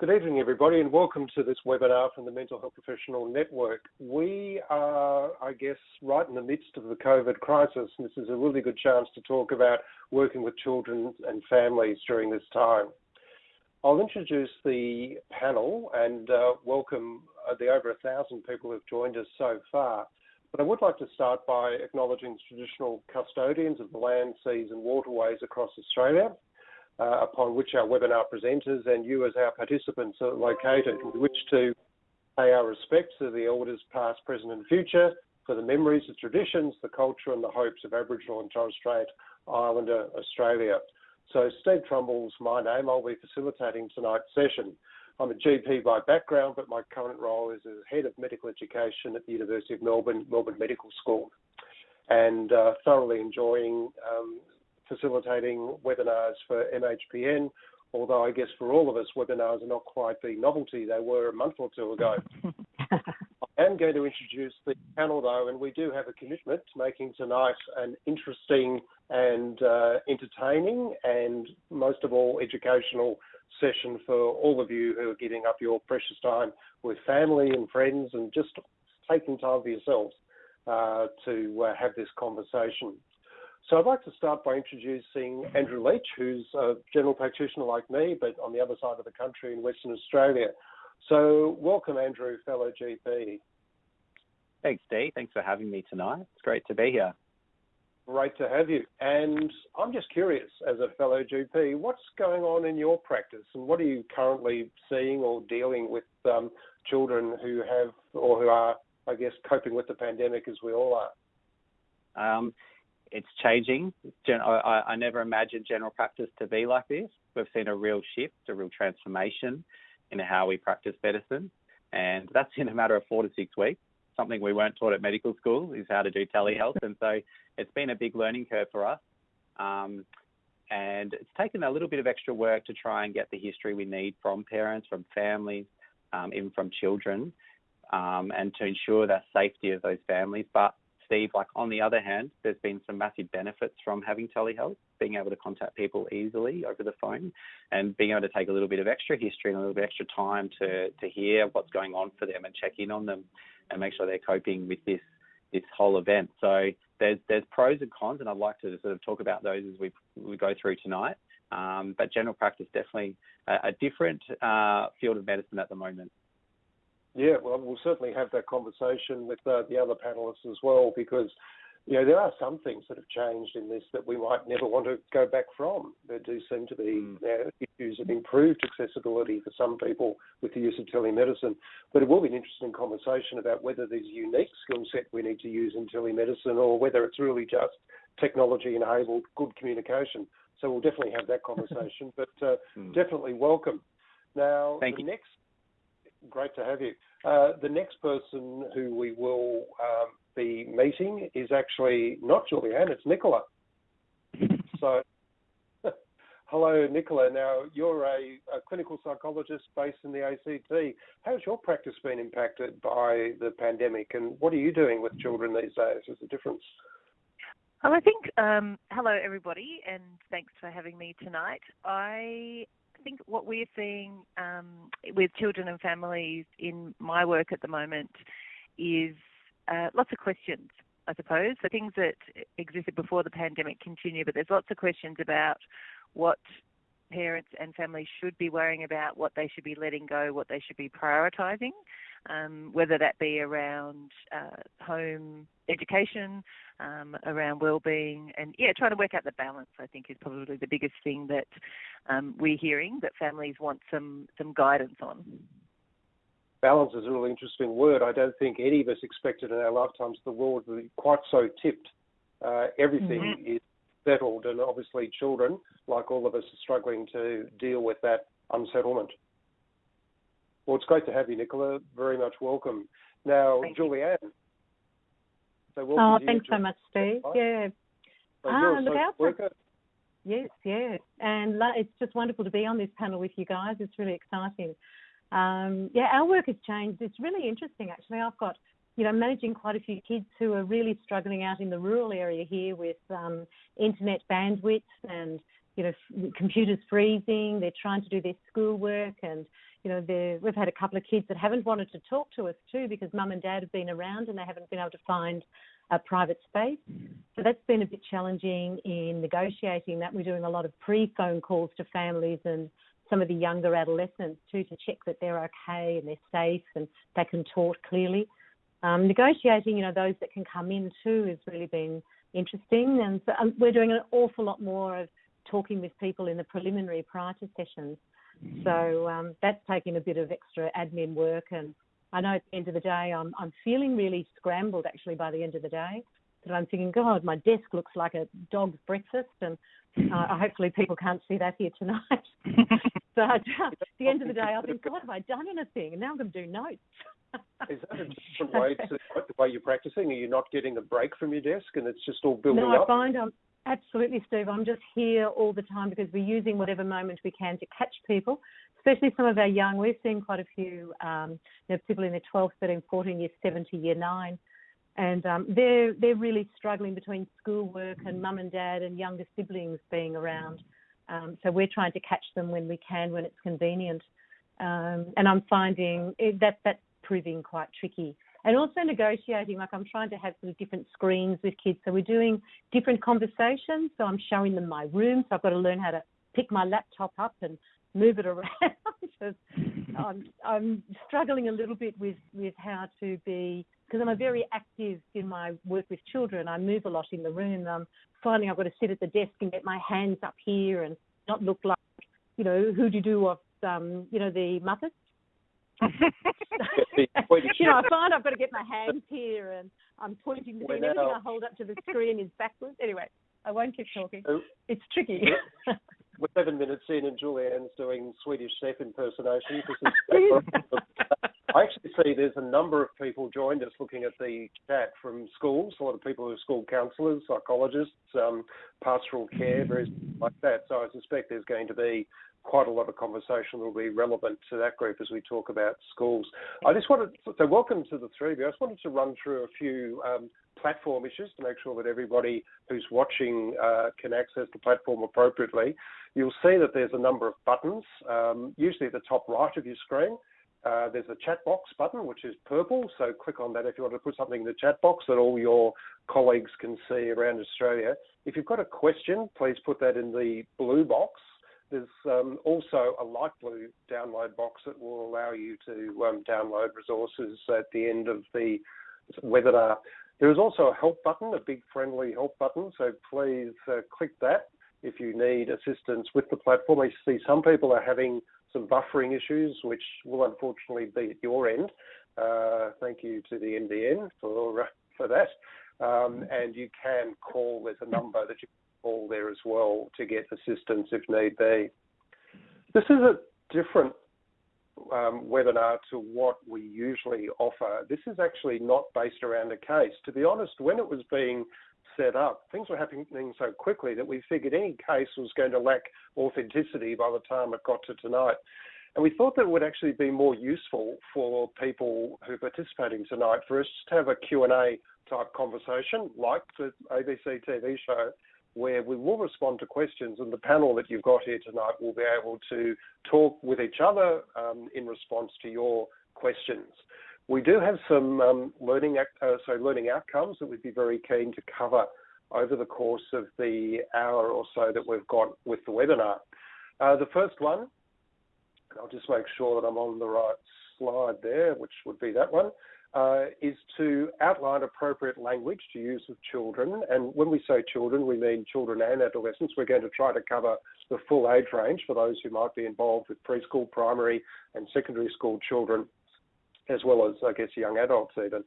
Good evening, everybody, and welcome to this webinar from the Mental Health Professional Network. We are, I guess, right in the midst of the COVID crisis, and this is a really good chance to talk about working with children and families during this time. I'll introduce the panel and uh, welcome uh, the over a thousand people who've joined us so far. But I would like to start by acknowledging the traditional custodians of the land, seas and waterways across Australia uh, upon which our webinar presenters and you as our participants are located. We wish to pay our respects to the elders past, present and future for the memories, the traditions, the culture and the hopes of Aboriginal and Torres Strait Islander Australia. So Steve Trumble's my name. I'll be facilitating tonight's session. I'm a GP by background, but my current role is as Head of Medical Education at the University of Melbourne, Melbourne Medical School, and uh, thoroughly enjoying um, facilitating webinars for MHPN, although I guess for all of us, webinars are not quite the novelty they were a month or two ago. I am going to introduce the panel though, and we do have a commitment to making tonight an interesting and uh, entertaining and most of all educational session for all of you who are giving up your precious time with family and friends and just taking time for yourselves uh, to uh, have this conversation. So I'd like to start by introducing Andrew Leach, who's a general practitioner like me, but on the other side of the country in Western Australia. So welcome, Andrew, fellow GP. Thanks, Dee. Thanks for having me tonight. It's great to be here. Great to have you. And I'm just curious, as a fellow GP, what's going on in your practice and what are you currently seeing or dealing with um, children who have or who are, I guess, coping with the pandemic as we all are? Um, it's changing. I, I never imagined general practice to be like this. We've seen a real shift, a real transformation in how we practice medicine, and that's in a matter of four to six weeks. Something we weren't taught at medical school is how to do telehealth, and so it's been a big learning curve for us. Um, and it's taken a little bit of extra work to try and get the history we need from parents, from families, um, even from children, um, and to ensure the safety of those families. But Steve, like on the other hand, there's been some massive benefits from having telehealth, being able to contact people easily over the phone and being able to take a little bit of extra history and a little bit extra time to, to hear what's going on for them and check in on them and make sure they're coping with this this whole event. So there's there's pros and cons, and I'd like to sort of talk about those as we we go through tonight. Um, but general practice definitely a, a different uh, field of medicine at the moment. Yeah, well, we'll certainly have that conversation with uh, the other panelists as well, because you know there are some things that have changed in this that we might never want to go back from. There do seem to be mm. uh, issues of improved accessibility for some people with the use of telemedicine, but it will be an interesting conversation about whether there's a unique skill set we need to use in telemedicine or whether it's really just technology-enabled good communication. So we'll definitely have that conversation, but uh, mm. definitely welcome. Now, Thank the you. next great to have you. Uh, the next person who we will um, be meeting is actually not Julianne, it's Nicola. so, hello, Nicola. Now, you're a, a, clinical psychologist based in the ACT. How's your practice been impacted by the pandemic, and what are you doing with children these days? Is the difference? Well, I think, um, hello everybody, and thanks for having me tonight. I I think what we're seeing um, with children and families in my work at the moment is uh, lots of questions, I suppose. The things that existed before the pandemic continue, but there's lots of questions about what parents and families should be worrying about, what they should be letting go, what they should be prioritising um, whether that be around uh, home education, um, around well-being, and yeah, trying to work out the balance. I think is probably the biggest thing that um, we're hearing that families want some some guidance on. Balance is a really interesting word. I don't think any of us expected in our lifetimes the world to be quite so tipped. Uh, everything mm-hmm. is settled, and obviously children, like all of us, are struggling to deal with that unsettlement. Well, it's great to have you, Nicola. Very much welcome. Now, Thank Julianne. So oh, thanks so much, Steve. Yeah. So ah, look out for Yes, yeah. And it's just wonderful to be on this panel with you guys. It's really exciting. Um, yeah, our work has changed. It's really interesting, actually. I've got, you know, managing quite a few kids who are really struggling out in the rural area here with um, internet bandwidth and you know, computers freezing. They're trying to do their schoolwork, and you know, we've had a couple of kids that haven't wanted to talk to us too because mum and dad have been around and they haven't been able to find a private space. So that's been a bit challenging in negotiating that. We're doing a lot of pre-phone calls to families and some of the younger adolescents too to check that they're okay and they're safe and they can talk clearly. Um, negotiating, you know, those that can come in too has really been interesting, and so um, we're doing an awful lot more of talking with people in the preliminary prior to sessions. So um, that's taking a bit of extra admin work, and I know at the end of the day, I'm I'm feeling really scrambled actually by the end of the day. That I'm thinking, God, my desk looks like a dog's breakfast, and uh, hopefully people can't see that here tonight. but uh, at the end of the day, I think, God, have I done anything? And now I'm going to do notes. Is that a different way to the way you're practicing? Are you not getting a break from your desk and it's just all building no, up? No, I find I'm absolutely, Steve. I'm just here all the time because we're using whatever moment we can to catch people, especially some of our young. We're seeing quite a few um, you know, people in their 12, 13, 14, year 7 to year 9. And um, they're they're really struggling between schoolwork and mum and dad and younger siblings being around. Um, so we're trying to catch them when we can, when it's convenient. Um, and I'm finding it, that that proving quite tricky. And also negotiating, like I'm trying to have sort of different screens with kids. So we're doing different conversations. So I'm showing them my room. So I've got to learn how to pick my laptop up and move it around. I'm, I'm struggling a little bit with, with how to be, because I'm a very active in my work with children. I move a lot in the room. I'm finding I've got to sit at the desk and get my hands up here and not look like, you know, who do you do of, um, you know, the Muppets you know, I find I've got to get my hands here and I'm pointing to everything I hold up to the screen is backwards. Anyway, I won't keep talking. It's tricky. We're seven minutes in and Julianne's doing Swedish chef impersonation. I actually see there's a number of people joined us looking at the chat from schools, a lot of people who are school counsellors, psychologists, um, pastoral care, various like that. So I suspect there's going to be quite a lot of conversation that will be relevant to that group as we talk about schools. I just wanted, so welcome to the three of you. I just wanted to run through a few um, platform issues to make sure that everybody who's watching uh, can access the platform appropriately. You'll see that there's a number of buttons, um, usually at the top right of your screen. Uh, there's a chat box button, which is purple. So click on that if you want to put something in the chat box that all your colleagues can see around Australia. If you've got a question, please put that in the blue box. There's um, also a light blue download box that will allow you to um, download resources at the end of the webinar. There is also a help button, a big friendly help button, so please uh, click that if you need assistance with the platform. I see some people are having some buffering issues, which will unfortunately be at your end. Uh, thank you to the NBN for, uh, for that. Um, and you can call, there's a number that you call there as well to get assistance if need be. This is a different um, webinar to what we usually offer. This is actually not based around a case. To be honest, when it was being set up, things were happening so quickly that we figured any case was going to lack authenticity by the time it got to tonight. And we thought that it would actually be more useful for people who are participating tonight for us to have a Q&A type conversation like the ABC TV show where we will respond to questions, and the panel that you've got here tonight will be able to talk with each other um, in response to your questions. We do have some um, learning, uh, so learning outcomes that we'd be very keen to cover over the course of the hour or so that we've got with the webinar. Uh, the first one, I'll just make sure that I'm on the right slide there, which would be that one uh, is to outline appropriate language to use with children. And when we say children, we mean children and adolescents. We're going to try to cover the full age range for those who might be involved with preschool, primary, and secondary school children, as well as, I guess, young adults even.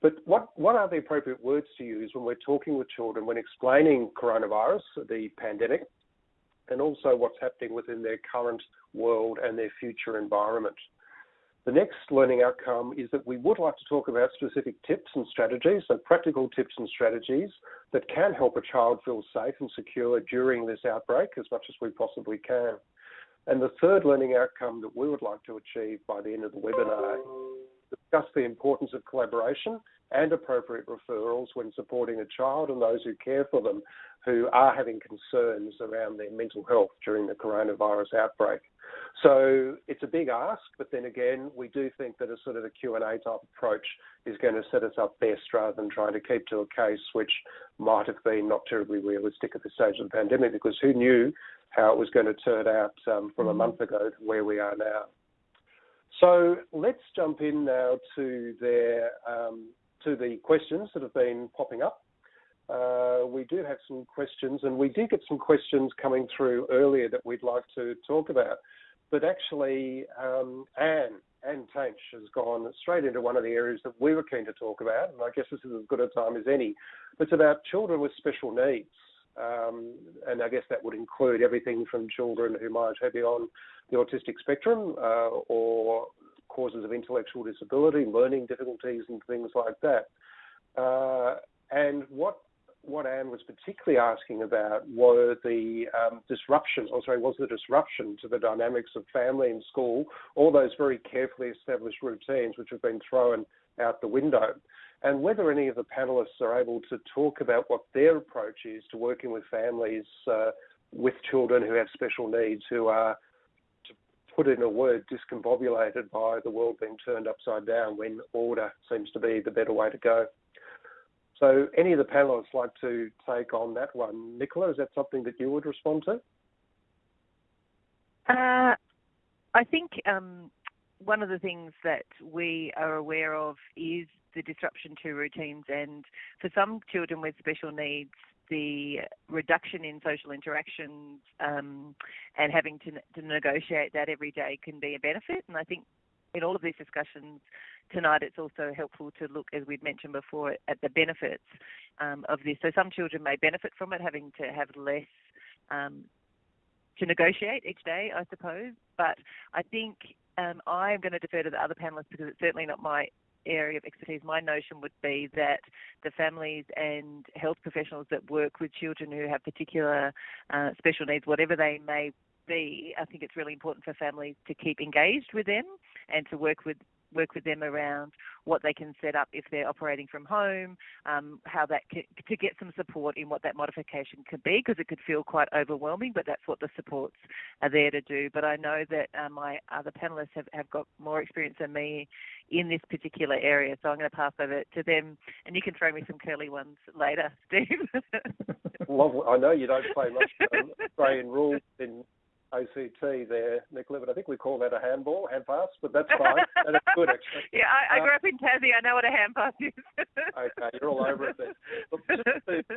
But what, what are the appropriate words to use when we're talking with children, when explaining coronavirus, the pandemic, and also what's happening within their current world and their future environment? The next learning outcome is that we would like to talk about specific tips and strategies, so practical tips and strategies that can help a child feel safe and secure during this outbreak as much as we possibly can. And the third learning outcome that we would like to achieve by the end of the webinar, discuss the importance of collaboration and appropriate referrals when supporting a child and those who care for them who are having concerns around their mental health during the coronavirus outbreak. So it's a big ask, but then again, we do think that a sort of a Q&A type approach is going to set us up best rather than trying to keep to a case which might have been not terribly realistic at this stage of the pandemic because who knew how it was going to turn out um, from a month ago to where we are now. So let's jump in now to their um, to the questions that have been popping up. Uh, we do have some questions, and we did get some questions coming through earlier that we'd like to talk about. But actually, um, Anne, Anne Tainch has gone straight into one of the areas that we were keen to talk about, and I guess this is as good a time as any. It's about children with special needs. Um, and I guess that would include everything from children who might be on the autistic spectrum uh, or causes of intellectual disability, learning difficulties, and things like that. Uh, and what what Anne was particularly asking about were the um, disruptions, or sorry, was the disruption to the dynamics of family and school, all those very carefully established routines which have been thrown out the window, and whether any of the panelists are able to talk about what their approach is to working with families uh, with children who have special needs who are to put in a word, discombobulated by the world being turned upside down when order seems to be the better way to go. So, any of the panelists like to take on that one? Nicola, is that something that you would respond to? Uh, I think um, one of the things that we are aware of is the disruption to routines, and for some children with special needs, the reduction in social interactions um, and having to, to negotiate that every day can be a benefit. And I think in all of these discussions tonight, it's also helpful to look, as we've mentioned before, at the benefits um, of this. So some children may benefit from it, having to have less um, to negotiate each day, I suppose. But I think um, I'm going to defer to the other panelists because it's certainly not my area of expertise, my notion would be that the families and health professionals that work with children who have particular uh, special needs, whatever they may be, I think it's really important for families to keep engaged with them and to work with work with them around what they can set up if they're operating from home, um, how that can, to get some support in what that modification could be, because it could feel quite overwhelming, but that's what the supports are there to do. But I know that uh, my other panelists have, have got more experience than me in this particular area, so I'm going to pass over to them, and you can throw me some curly ones later, Steve. Lovely. I know you don't play much um, Australian rules in ACT there, Nick but I think we call that a handball, hand pass, but that's fine. and it's good, actually. Yeah, I, I grew uh, up in Tassie. I know what a hand pass is. okay, you're all over it then. to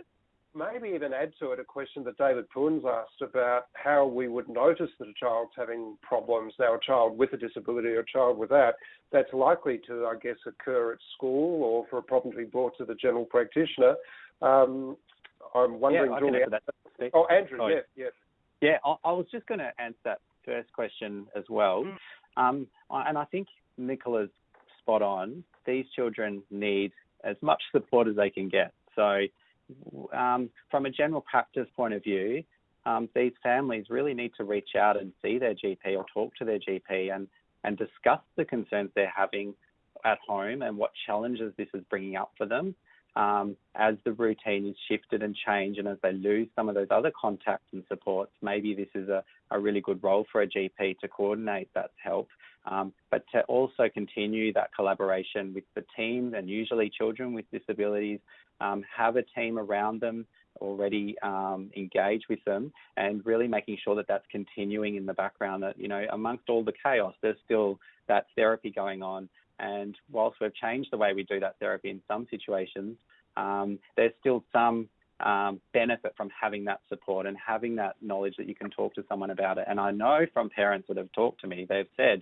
maybe even add to it a question that David Poons asked about how we would notice that a child's having problems, now a child with a disability or a child without. that's likely to, I guess, occur at school or for a problem to be brought to the general practitioner. Um, I'm wondering, yeah, Julie. Oh, Andrew, yes, yes. Yeah, I, I was just going to answer that first question as well. Mm. Um, and I think Nicola's spot on. These children need as much support as they can get. So, um, from a general practice point of view, um, these families really need to reach out and see their GP or talk to their GP and, and discuss the concerns they're having at home and what challenges this is bringing up for them um, as the routine is shifted and changed and as they lose some of those other contacts and supports, maybe this is a, a really good role for a GP to coordinate that help, um, but to also continue that collaboration with the team and usually children with disabilities um, have a team around them already um, engage with them and really making sure that that's continuing in the background that you know amongst all the chaos there's still that therapy going on and whilst we've changed the way we do that therapy in some situations, um, there's still some um, benefit from having that support and having that knowledge that you can talk to someone about it. And I know from parents that have talked to me, they've said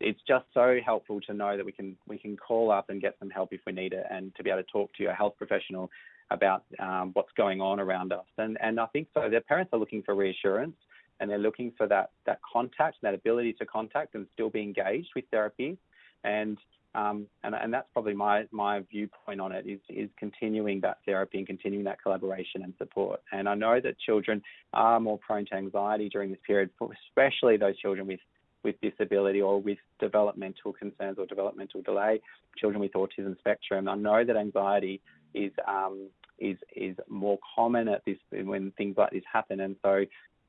it's just so helpful to know that we can we can call up and get some help if we need it, and to be able to talk to your health professional about um, what's going on around us. And and I think so. Their parents are looking for reassurance and they're looking for that that contact, that ability to contact and still be engaged with therapy and um, and, and that's probably my, my viewpoint on it is, is continuing that therapy and continuing that collaboration and support. And I know that children are more prone to anxiety during this period, especially those children with with disability or with developmental concerns or developmental delay, children with autism spectrum. I know that anxiety is um, is is more common at this when things like this happen, and so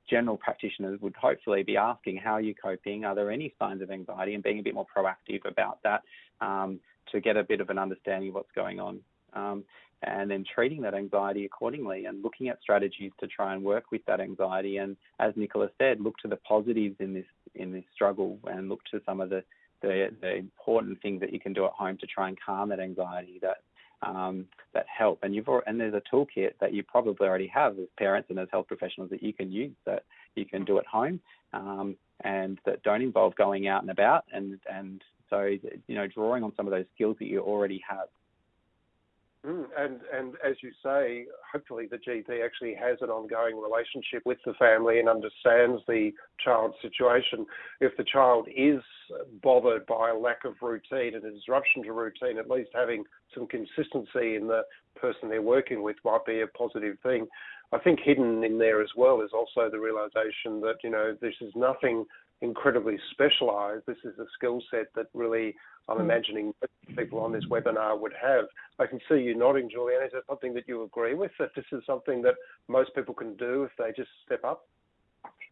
general practitioners would hopefully be asking how are you coping? Are there any signs of anxiety, and being a bit more proactive about that um, to get a bit of an understanding of what's going on. Um, and then treating that anxiety accordingly and looking at strategies to try and work with that anxiety. And as Nicola said, look to the positives in this in this struggle and look to some of the the, the important things that you can do at home to try and calm that anxiety that um, that help. And you've and there's a toolkit that you probably already have as parents and as health professionals that you can use that you can do at home um, and that don't involve going out and about. And and so you know drawing on some of those skills that you already have Mm, and and as you say, hopefully the GP actually has an ongoing relationship with the family and understands the child's situation. If the child is bothered by a lack of routine and a disruption to routine, at least having some consistency in the person they're working with might be a positive thing. I think hidden in there as well is also the realization that you know this is nothing incredibly specialized. This is a skill set that really I'm hmm. imagining people on this webinar would have. I can see you nodding, Julianne. Is that something that you agree with? That this is something that most people can do if they just step up?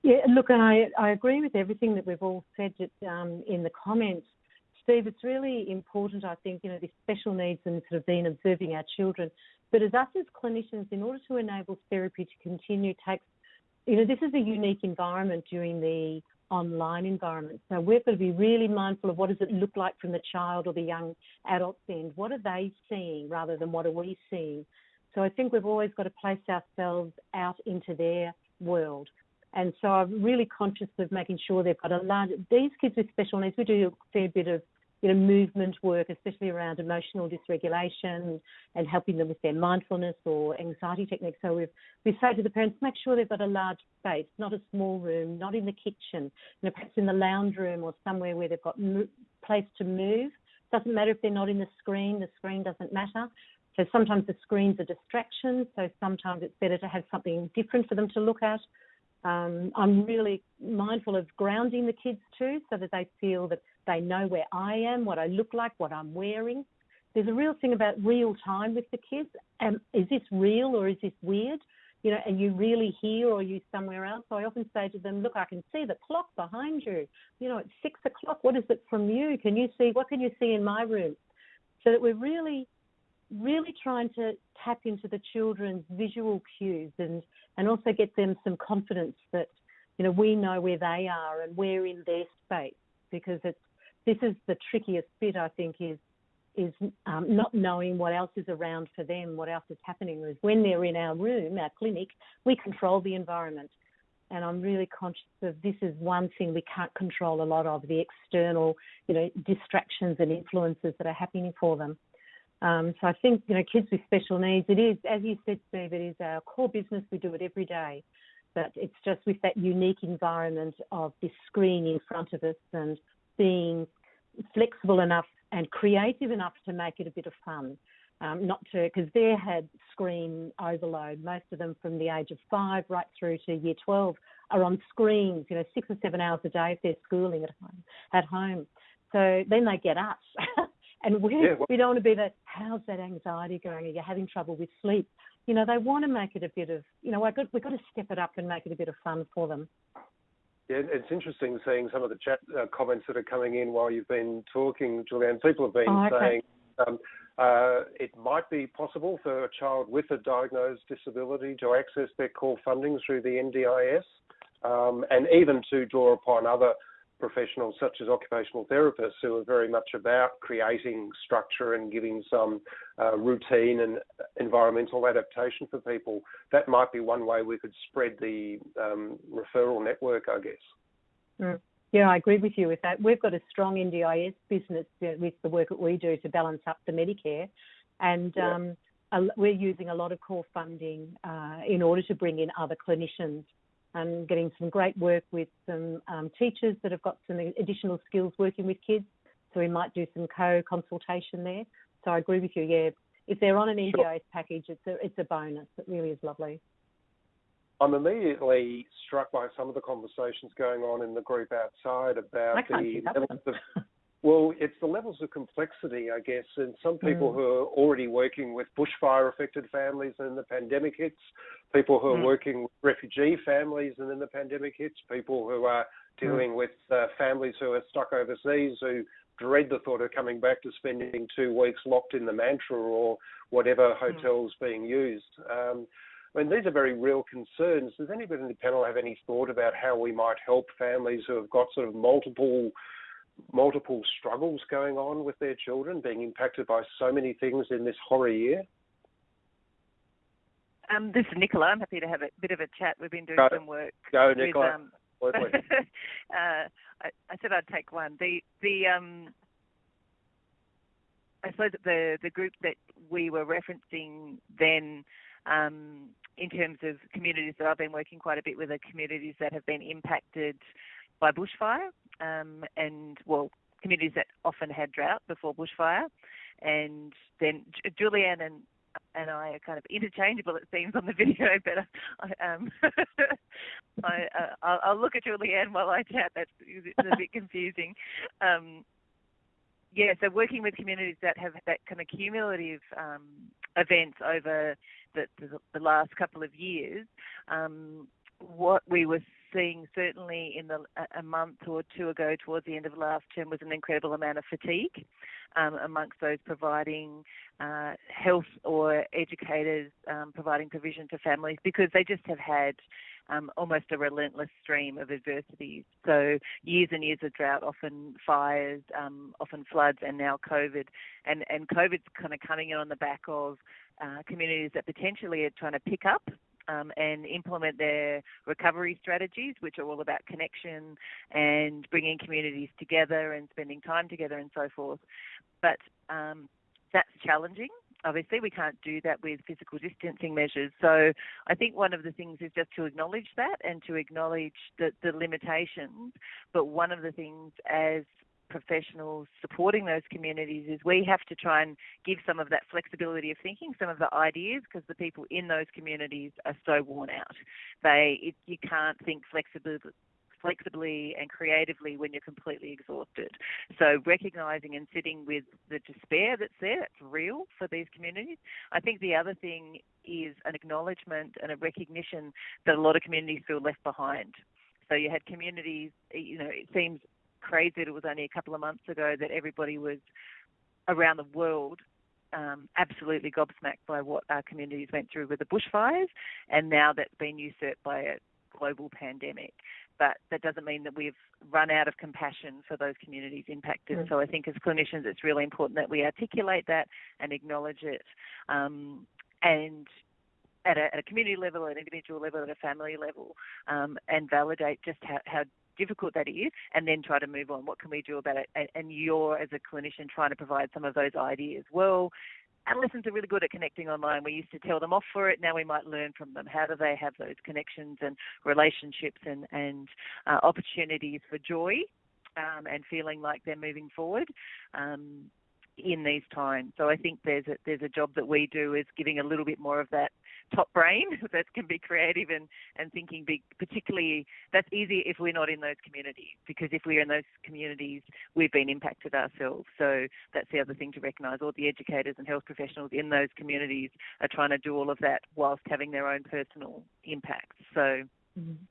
Yeah, look, and I, I agree with everything that we've all said um, in the comments. Steve, it's really important, I think, you know, the special needs and sort of being observing our children. But as us as clinicians, in order to enable therapy to continue, takes, you know, this is a unique environment during the online environment. So we've got to be really mindful of what does it look like from the child or the young adult's end. What are they seeing rather than what are we seeing? So I think we've always got to place ourselves out into their world. And so I'm really conscious of making sure they've got a large. These kids with special needs, we do a fair bit of you know, movement work, especially around emotional dysregulation and helping them with their mindfulness or anxiety techniques. So we we say to the parents, make sure they've got a large space, not a small room, not in the kitchen, you know, perhaps in the lounge room or somewhere where they've got mo- place to move. Doesn't matter if they're not in the screen, the screen doesn't matter. So sometimes the screen's a distraction, so sometimes it's better to have something different for them to look at. Um, I'm really mindful of grounding the kids too, so that they feel that they know where I am, what I look like, what I'm wearing. There's a real thing about real time with the kids. Um, is this real or is this weird? You know, are you really here or are you somewhere else? So I often say to them, look, I can see the clock behind you. You know, it's six o'clock. What is it from you? Can you see? What can you see in my room? So that we're really, really trying to tap into the children's visual cues and, and also get them some confidence that, you know, we know where they are and we're in their space because it's this is the trickiest bit, I think, is is um, not knowing what else is around for them, what else is happening. Is when they're in our room, our clinic, we control the environment, and I'm really conscious of this is one thing we can't control a lot of the external, you know, distractions and influences that are happening for them. Um, so I think you know, kids with special needs, it is, as you said, Steve, it is our core business. We do it every day, but it's just with that unique environment of this screen in front of us and being flexible enough and creative enough to make it a bit of fun. Um, not to, because they had screen overload. Most of them from the age of five right through to year 12 are on screens, you know, six or seven hours a day if they're schooling at home. At home. So then they get us. and we, yeah, well, we don't want to be that, how's that anxiety going? Are you having trouble with sleep? You know, they want to make it a bit of, you know, we've got, we've got to step it up and make it a bit of fun for them. Yeah, it's interesting seeing some of the chat uh, comments that are coming in while you've been talking, Julianne. People have been oh, okay. saying um, uh, it might be possible for a child with a diagnosed disability to access their core funding through the NDIS, um, and even to draw upon other professionals such as occupational therapists who are very much about creating structure and giving some uh, routine and environmental adaptation for people. That might be one way we could spread the um, referral network, I guess. Mm. Yeah, I agree with you with that. We've got a strong NDIS business with the work that we do to balance up the Medicare, and yeah. um, we're using a lot of core funding uh, in order to bring in other clinicians and getting some great work with some um, teachers that have got some additional skills working with kids. So we might do some co-consultation there. So I agree with you. Yeah, if they're on an NDIS sure. package, it's a it's a bonus. It really is lovely. I'm immediately struck by some of the conversations going on in the group outside about the levels of well, it's the levels of complexity, I guess, and some people mm. who are already working with bushfire affected families and the pandemic hits, people who are mm. working with refugee families and then the pandemic hits, people who are dealing mm. with uh, families who are stuck overseas who dread the thought of coming back to spending two weeks locked in the mantra or whatever mm. hotels being used. Um, I mean, these are very real concerns. Does anybody in the panel have any thought about how we might help families who have got sort of multiple multiple struggles going on with their children, being impacted by so many things in this horror year? Um, this is Nicola. I'm happy to have a bit of a chat. We've been doing Go. some work. Go, Nicola. With, um, uh, I, I, said I'd take one. The the um, I suppose the the group that we were referencing then, um, in terms of communities that I've been working quite a bit with, are communities that have been impacted by bushfire, um, and well, communities that often had drought before bushfire, and then Julianne and and I are kind of interchangeable, it seems, on the video. But I, um, I, uh, I'll, look at Julianne while I chat. That's a bit confusing. Um, yeah, so working with communities that have that kind of cumulative um, events over the, the, the, last couple of years, um, what we were seeing certainly in the a month or two ago towards the end of last term was an incredible amount of fatigue um, amongst those providing uh, health or educators um, providing provision to families because they just have had um, almost a relentless stream of adversities. So years and years of drought, often fires, um, often floods, and now COVID. And and COVID's kind of coming in on the back of uh, communities that potentially are trying to pick up um, and implement their recovery strategies, which are all about connection and bringing communities together and spending time together and so forth. But um, that's challenging. Obviously, we can't do that with physical distancing measures. So, I think one of the things is just to acknowledge that and to acknowledge the, the limitations. But one of the things as professionals supporting those communities is we have to try and give some of that flexibility of thinking, some of the ideas, because the people in those communities are so worn out. They, it, you can't think flexibly flexibly and creatively when you're completely exhausted. So recognizing and sitting with the despair that's there, that's real for these communities. I think the other thing is an acknowledgement and a recognition that a lot of communities feel left behind. So you had communities, you know, it seems crazy that it was only a couple of months ago that everybody was around the world um, absolutely gobsmacked by what our communities went through with the bushfires, and now that's been usurped by a global pandemic. But that doesn't mean that we've run out of compassion for those communities impacted. Mm. So I think as clinicians, it's really important that we articulate that and acknowledge it. Um, and at a, at a, community level, at an individual level, at a family level, um, and validate just how, how difficult that is, and then try to move on. What can we do about it? And you're, as a clinician, trying to provide some of those ideas. Well, adolescents are really good at connecting online. We used to tell them off for it. Now we might learn from them. How do they have those connections and relationships and, and uh, opportunities for joy um, and feeling like they're moving forward? Um, in these times. So I think there's a, there's a job that we do is giving a little bit more of that top brain that can be creative and, and thinking big. Particularly, that's easy if we're not in those communities because if we're in those communities, we've been impacted ourselves. So that's the other thing to recognise. All the educators and health professionals in those communities are trying to do all of that whilst having their own personal impacts. So. Mm-hmm.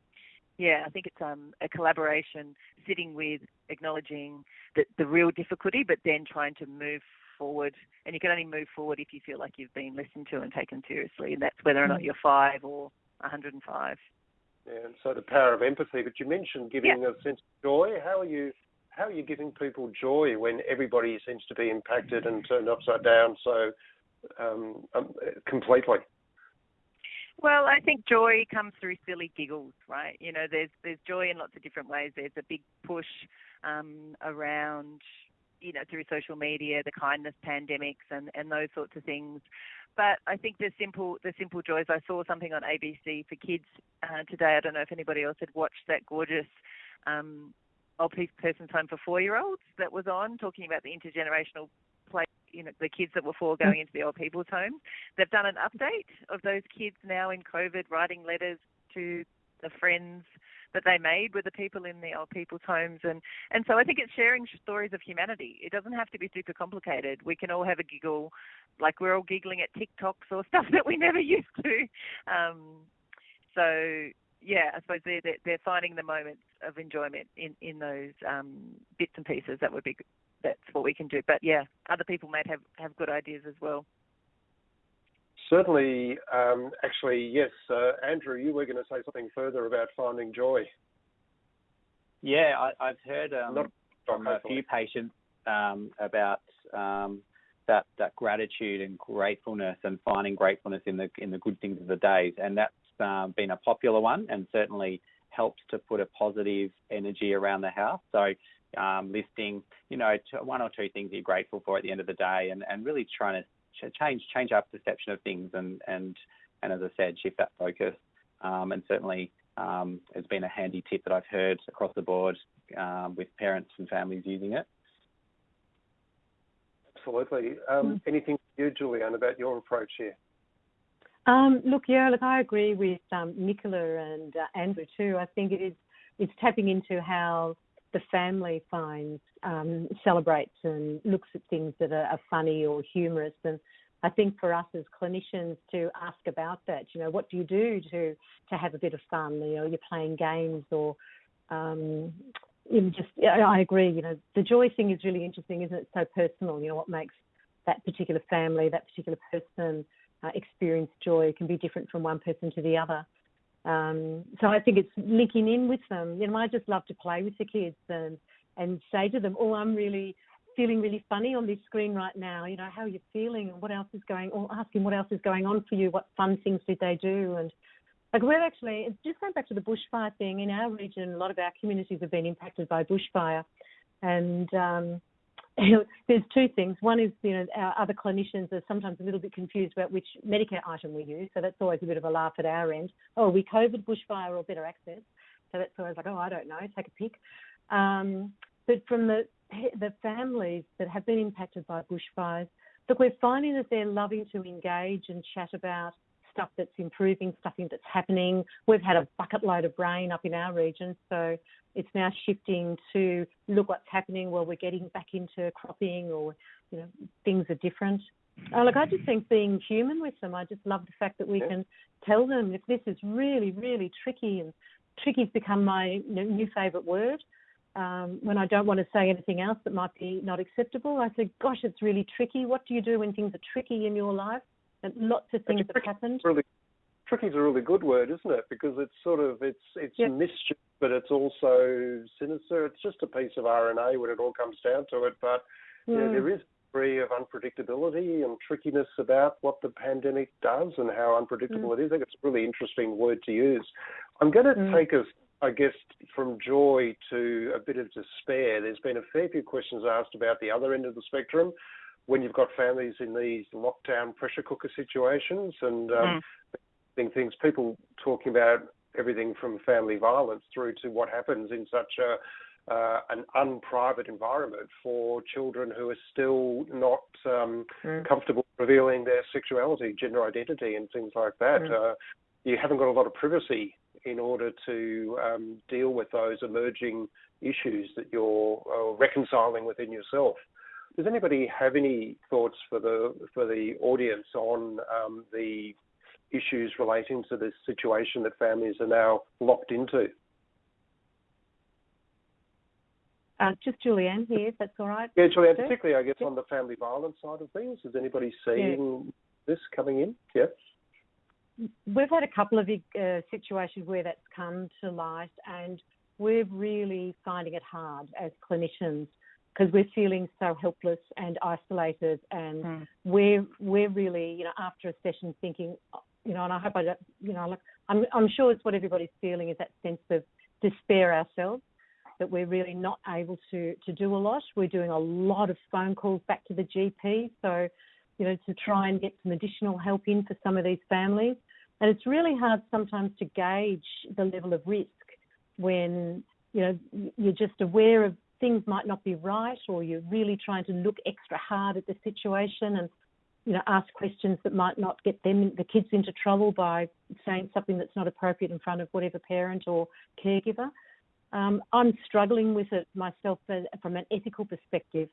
Yeah, I think it's um, a collaboration, sitting with, acknowledging the, the real difficulty, but then trying to move forward. And you can only move forward if you feel like you've been listened to and taken seriously, and that's whether or not mm. you're five or 105. Yeah, and so the power of empathy. But you mentioned giving yeah. a sense of joy. How are you? How are you giving people joy when everybody seems to be impacted and turned upside down so um, um, completely? Well, I think joy comes through silly giggles, right? You know, there's there's joy in lots of different ways. There's a big push um, around you know, through social media, the kindness pandemics and, and those sorts of things. But I think the simple the simple joys. I saw something on ABC for kids uh, today. I don't know if anybody else had watched that gorgeous um, old person's home for four year olds that was on, talking about the intergenerational. You know, the kids that were four going into the old people's homes. They've done an update of those kids now in COVID, writing letters to the friends that they made with the people in the old people's homes and and so I think it's sharing stories of humanity. It doesn't have to be super complicated. We can all have a giggle, like we're all giggling at TikToks or stuff that we never used to. Um, so yeah, I suppose they're, they're finding the moments of enjoyment in in those um, bits and pieces. That would be that's what we can do. But yeah, other people might have have good ideas as well. Certainly, um, actually, yes. Uh, Andrew, you were going to say something further about finding joy. Yeah, I, have heard um, Not, from a few patients um, about um, that that gratitude and gratefulness and finding gratefulness in the in the good things of the days, and that's um, been a popular one, and certainly helps to put a positive energy around the house. So um, listing, you know, one or two things you're grateful for at the end of the day, and, and really trying to change change our perception of things, and and and as I said, shift that focus. Um, and certainly, um, it's been a handy tip that I've heard across the board um, with parents and families using it. Absolutely. Um, mm. Anything you, Julianne, about your approach here? Um, look, yeah, look, I agree with um, Nicola and uh, Andrew too. I think it is it's tapping into how the family finds, um, celebrates and looks at things that are, are, funny or humorous. And I think for us as clinicians to ask about that, you know, what do you do to to have a bit of fun? You know, you're playing games or um, you just. I agree. You know, the joy thing is really interesting, isn't it? So personal. You know, what makes that particular family, that particular person uh, experience joy can be different from one person to the other. Um, so I think it's linking in with them. You know, I just love to play with the kids and and say to them, "Oh, I'm really feeling really funny on this screen right now. You know, how are you feeling and what else is going? Or asking what else is going on for you. What fun things did they do? And like we're actually just going back to the bushfire thing in our region. A lot of our communities have been impacted by bushfire, and um, there's two things. One is, you know, our other clinicians are sometimes a little bit confused about which Medicare item we use, so that's always a bit of a laugh at our end. Oh, we COVID bushfire or better access? So that's always like, oh, I don't know, take a pick. Um, but from the the families that have been impacted by bushfires, look, we're finding that they're loving to engage and chat about stuff that's improving, stuff that's happening. We've had a bucket load of rain up in our region, so it's now shifting to look what's happening while we're getting back into cropping or you know things are different. Uh, look, I just think being human with them, I just love the fact that we can tell them if this is really, really tricky, and tricky's become my new favourite word. Um, when I don't want to say anything else that might be not acceptable, I say, "Gosh, it's really tricky. What do you do when things are tricky in your life?" And lots of things have happened. Really, tricky is a really good word, isn't it? Because it's sort of it's it's yep. mischief but it's also sinister. It's just a piece of RNA when it all comes down to it. But mm. yeah, there is a degree of unpredictability and trickiness about what the pandemic does and how unpredictable mm. it is. I think it's a really interesting word to use. I'm going to mm. take us, I guess, from joy to a bit of despair. There's been a fair few questions asked about the other end of the spectrum when you've got families in these lockdown pressure cooker situations and um, mm. things, people talking about everything from family violence through to what happens in such a uh, an unprivate environment for children who are still not um, mm. comfortable revealing their sexuality, gender identity, and things like that. Mm. Uh, you haven't got a lot of privacy in order to um, deal with those emerging issues that you're uh, reconciling within yourself. Does anybody have any thoughts for the for the audience on um, the issues relating to this situation that families are now locked into. Uh, just Julianne here, if that's all right. Yeah, Julianne, particularly, I guess, yeah. on the family violence side of things. Is anybody seeing yeah. this coming in? Yeah. We've had a couple of uh, situations where that's come to light, and we're really finding it hard as clinicians because we're feeling so helpless and isolated, and mm. we're we're really, you know, after a session thinking, you know, and I hope I don't, you know, like I'm, I'm sure it's what everybody's feeling is that sense of despair ourselves that we're really not able to to do a lot. We're doing a lot of phone calls back to the GP, so you know, to try and get some additional help in for some of these families. And it's really hard sometimes to gauge the level of risk when you know you're just aware of things might not be right, or you're really trying to look extra hard at the situation and you know, ask questions that might not get them, the kids, into trouble by saying something that's not appropriate in front of whatever parent or caregiver. Um, I'm struggling with it myself from an ethical perspective.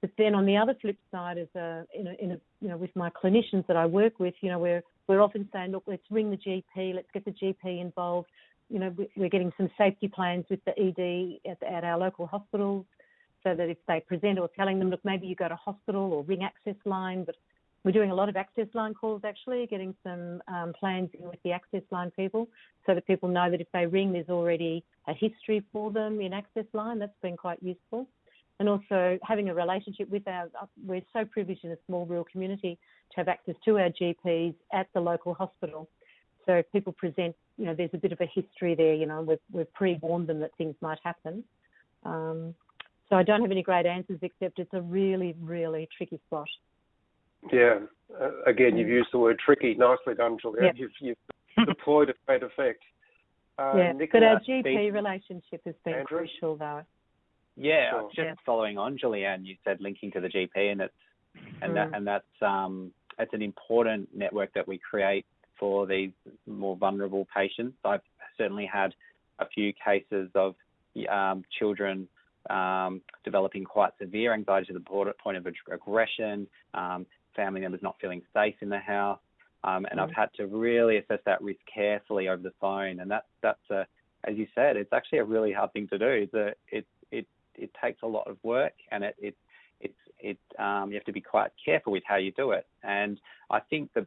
But then on the other flip side, as a, in a, in a, you know, with my clinicians that I work with, you know, we're we're often saying, look, let's ring the GP, let's get the GP involved. You know, we're getting some safety plans with the ED at, at our local hospitals, so that if they present or telling them, look, maybe you go to hospital or ring access line, but we're doing a lot of access line calls actually, getting some um, plans in with the access line people so that people know that if they ring, there's already a history for them in access line. That's been quite useful. And also having a relationship with our, we're so privileged in a small rural community to have access to our GPs at the local hospital. So if people present, you know, there's a bit of a history there, you know, we've, we've pre-warned them that things might happen. Um, so I don't have any great answers except it's a really, really tricky spot. Yeah. Uh, again, you've used the word tricky. Nicely done, Julia. Yep. You've, you've deployed a great effect. Uh, yeah, but our GP relationship has been Andrew? crucial, though. Yeah, sure. just yeah. following on, Julianne, you said linking to the GP, and it's and mm. that and that's um it's an important network that we create for these more vulnerable patients. I've certainly had a few cases of um, children um, developing quite severe anxiety to the point of aggression, um, family members not feeling safe in the house. Um, and mm I've had to really assess that risk carefully over the phone. And that's that's a, as you said, it's actually a really hard thing to do. It's a, it it it takes a lot of work, and it it it's it um, you have to be quite careful with how you do it. And I think that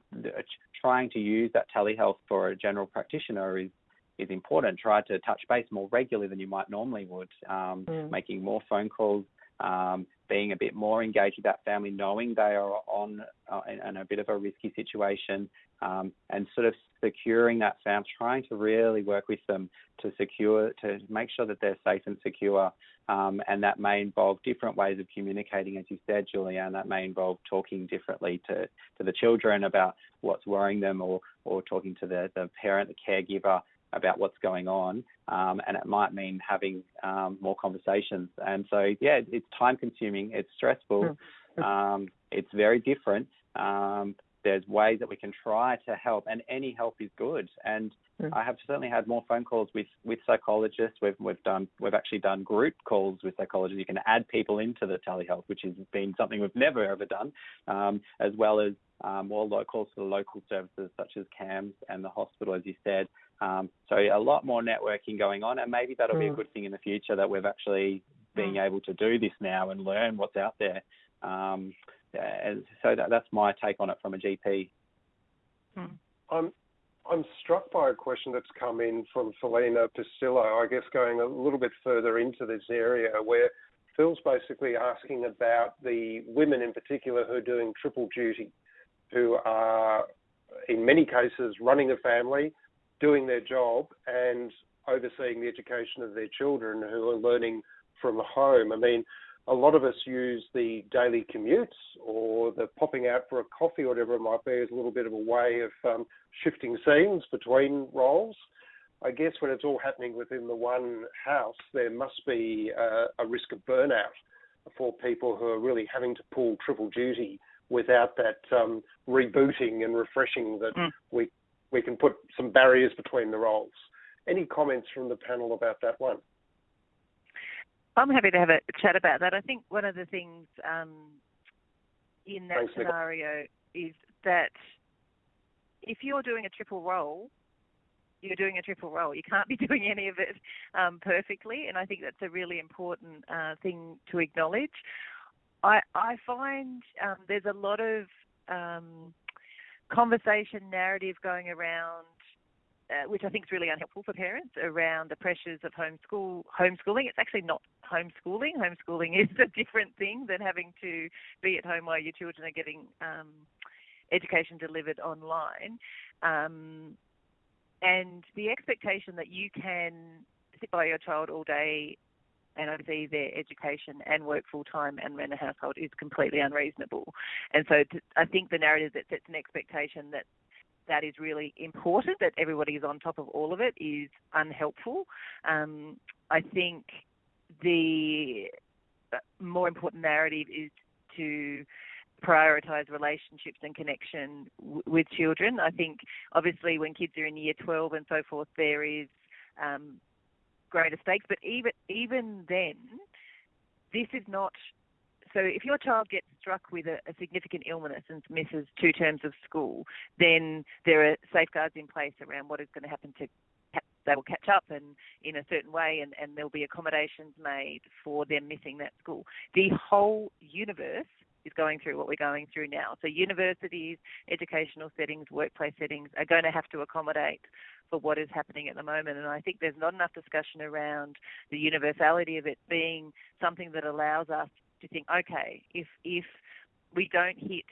trying to use that telehealth for a general practitioner is is important. Try to touch base more regularly than you might normally would, um, mm. making more phone calls, um, being a bit more engaged with that family, knowing they are on uh, in, in, a bit of a risky situation, um, and sort of securing that family, trying to really work with them to secure, to make sure that they're safe and secure. Um, and that may involve different ways of communicating, as you said, Julianne. That may involve talking differently to, to the children about what's worrying them, or or talking to the, the parent, the caregiver, about what's going on, um, and it might mean having um, more conversations. And so, yeah, it's time consuming, it's stressful, hmm. um, it's very different. Um, there's ways that we can try to help, and any help is good. And mm. I have certainly had more phone calls with, with psychologists. We've we've done we've actually done group calls with psychologists. You can add people into the telehealth, which has been something we've never ever done, um, as well as um, more calls to the local services such as CAMHS and the hospital, as you said. Um, so a lot more networking going on, and maybe that'll mm. be a hmm. good thing in the future that we've actually being mm. able to do this now and learn what's out there. Um, so that, that's my take on it from a GP. Mm. I'm I'm struck by a question that's come in from Felina Pistillo, I guess going a little bit further into this area where Phil's basically asking about the women in particular who are doing triple duty, who are in many cases running a family, doing their job and overseeing the education of their children who are learning from home. I mean, a lot of us use the daily commutes or the popping out for a coffee or whatever it might be as a little bit of a way of um, shifting scenes between roles. I guess when it's all happening within the one house, there must be uh, a risk of burnout for people who are really having to pull triple duty without that um, rebooting and refreshing that mm. we we can put some barriers between the roles. Any comments from the panel about that one? I'm happy to have a chat about that. I think one of the things um, in that Thanks, scenario is that if you're doing a triple role, you're doing a triple role. You can't be doing any of it um, perfectly, and I think that's a really important uh, thing to acknowledge. I, I find um, there's a lot of um, conversation narrative going around, uh, which I think is really unhelpful for parents, around the pressures of homeschool homeschooling. It's actually not homeschooling. Homeschooling is a different thing than having to be at home while your children are getting um, education delivered online. Um, and the expectation that you can sit by your child all day and oversee their education and work full time and run a household is completely unreasonable. And so to, I think the narrative that sets an expectation that that is really important, that everybody is on top of all of it, is unhelpful. Um, I think the more important narrative is to prioritize relationships and connection w- with children. I think obviously when kids are in year 12 and so forth, there is um, greater stakes. But even even then, this is not. So if your child gets struck with a, a significant illness and misses two terms of school, then there are safeguards in place around what is going to happen to they will catch up and in a certain way and, and there'll be accommodations made for them missing that school. The whole universe is going through what we're going through now. So universities, educational settings, workplace settings are going to have to accommodate for what is happening at the moment. And I think there's not enough discussion around the universality of it being something that allows us to think, okay, if if we don't hit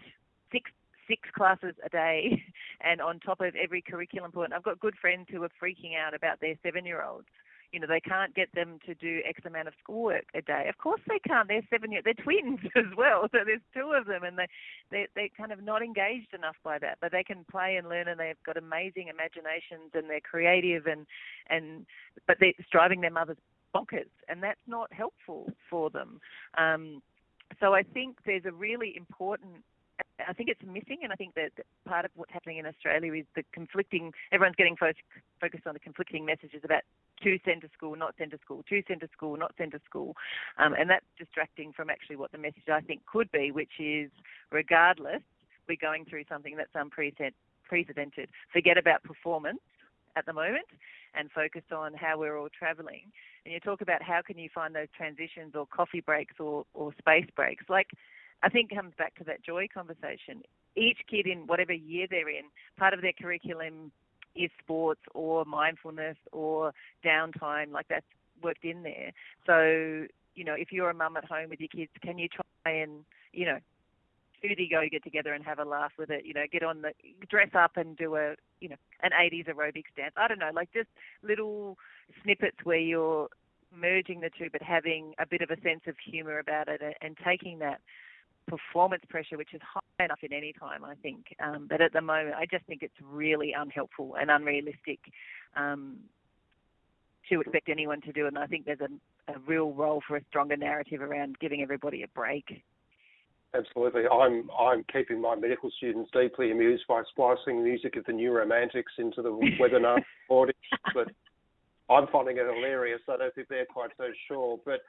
six six classes a day and on top of every curriculum point. I've got good friends who are freaking out about their seven year olds. You know, they can't get them to do X amount of schoolwork a day. Of course they can't. They're seven year they're twins as well. So there's two of them and they they they're kind of not engaged enough by that. But they can play and learn and they've got amazing imaginations and they're creative and and but they're driving their mothers bonkers and that's not helpful for them. Um, so I think there's a really important I think it's missing, and I think that part of what's happening in Australia is the conflicting. Everyone's getting fo- focused on the conflicting messages about to send to school, not send to school, to send to school, not send to school, um, and that's distracting from actually what the message I think could be, which is regardless, we're going through something that's unprecedented. Forget about performance at the moment and focused on how we're all travelling. And you talk about how can you find those transitions or coffee breaks or, or space breaks. Like I think comes back to that joy conversation. Each kid in whatever year they're in, part of their curriculum is sports or mindfulness or downtime, like that's worked in there. So, you know, if you're a mum at home with your kids, can you try and, you know, do the yoga together and have a laugh with it, you know, get on the dress up and do a, you know, an 80s aerobics dance. I don't know, like just little snippets where you're merging the two but having a bit of a sense of humor about it and taking that performance pressure, which is high enough in any time, I think. Um, but at the moment, I just think it's really unhelpful and unrealistic um, to expect anyone to do. And I think there's a, a real role for a stronger narrative around giving everybody a break. Absolutely. I'm I'm keeping my medical students deeply amused by splicing music of the New Romantics into the webinar recording, but I'm finding it hilarious. I don't think they're quite so sure. But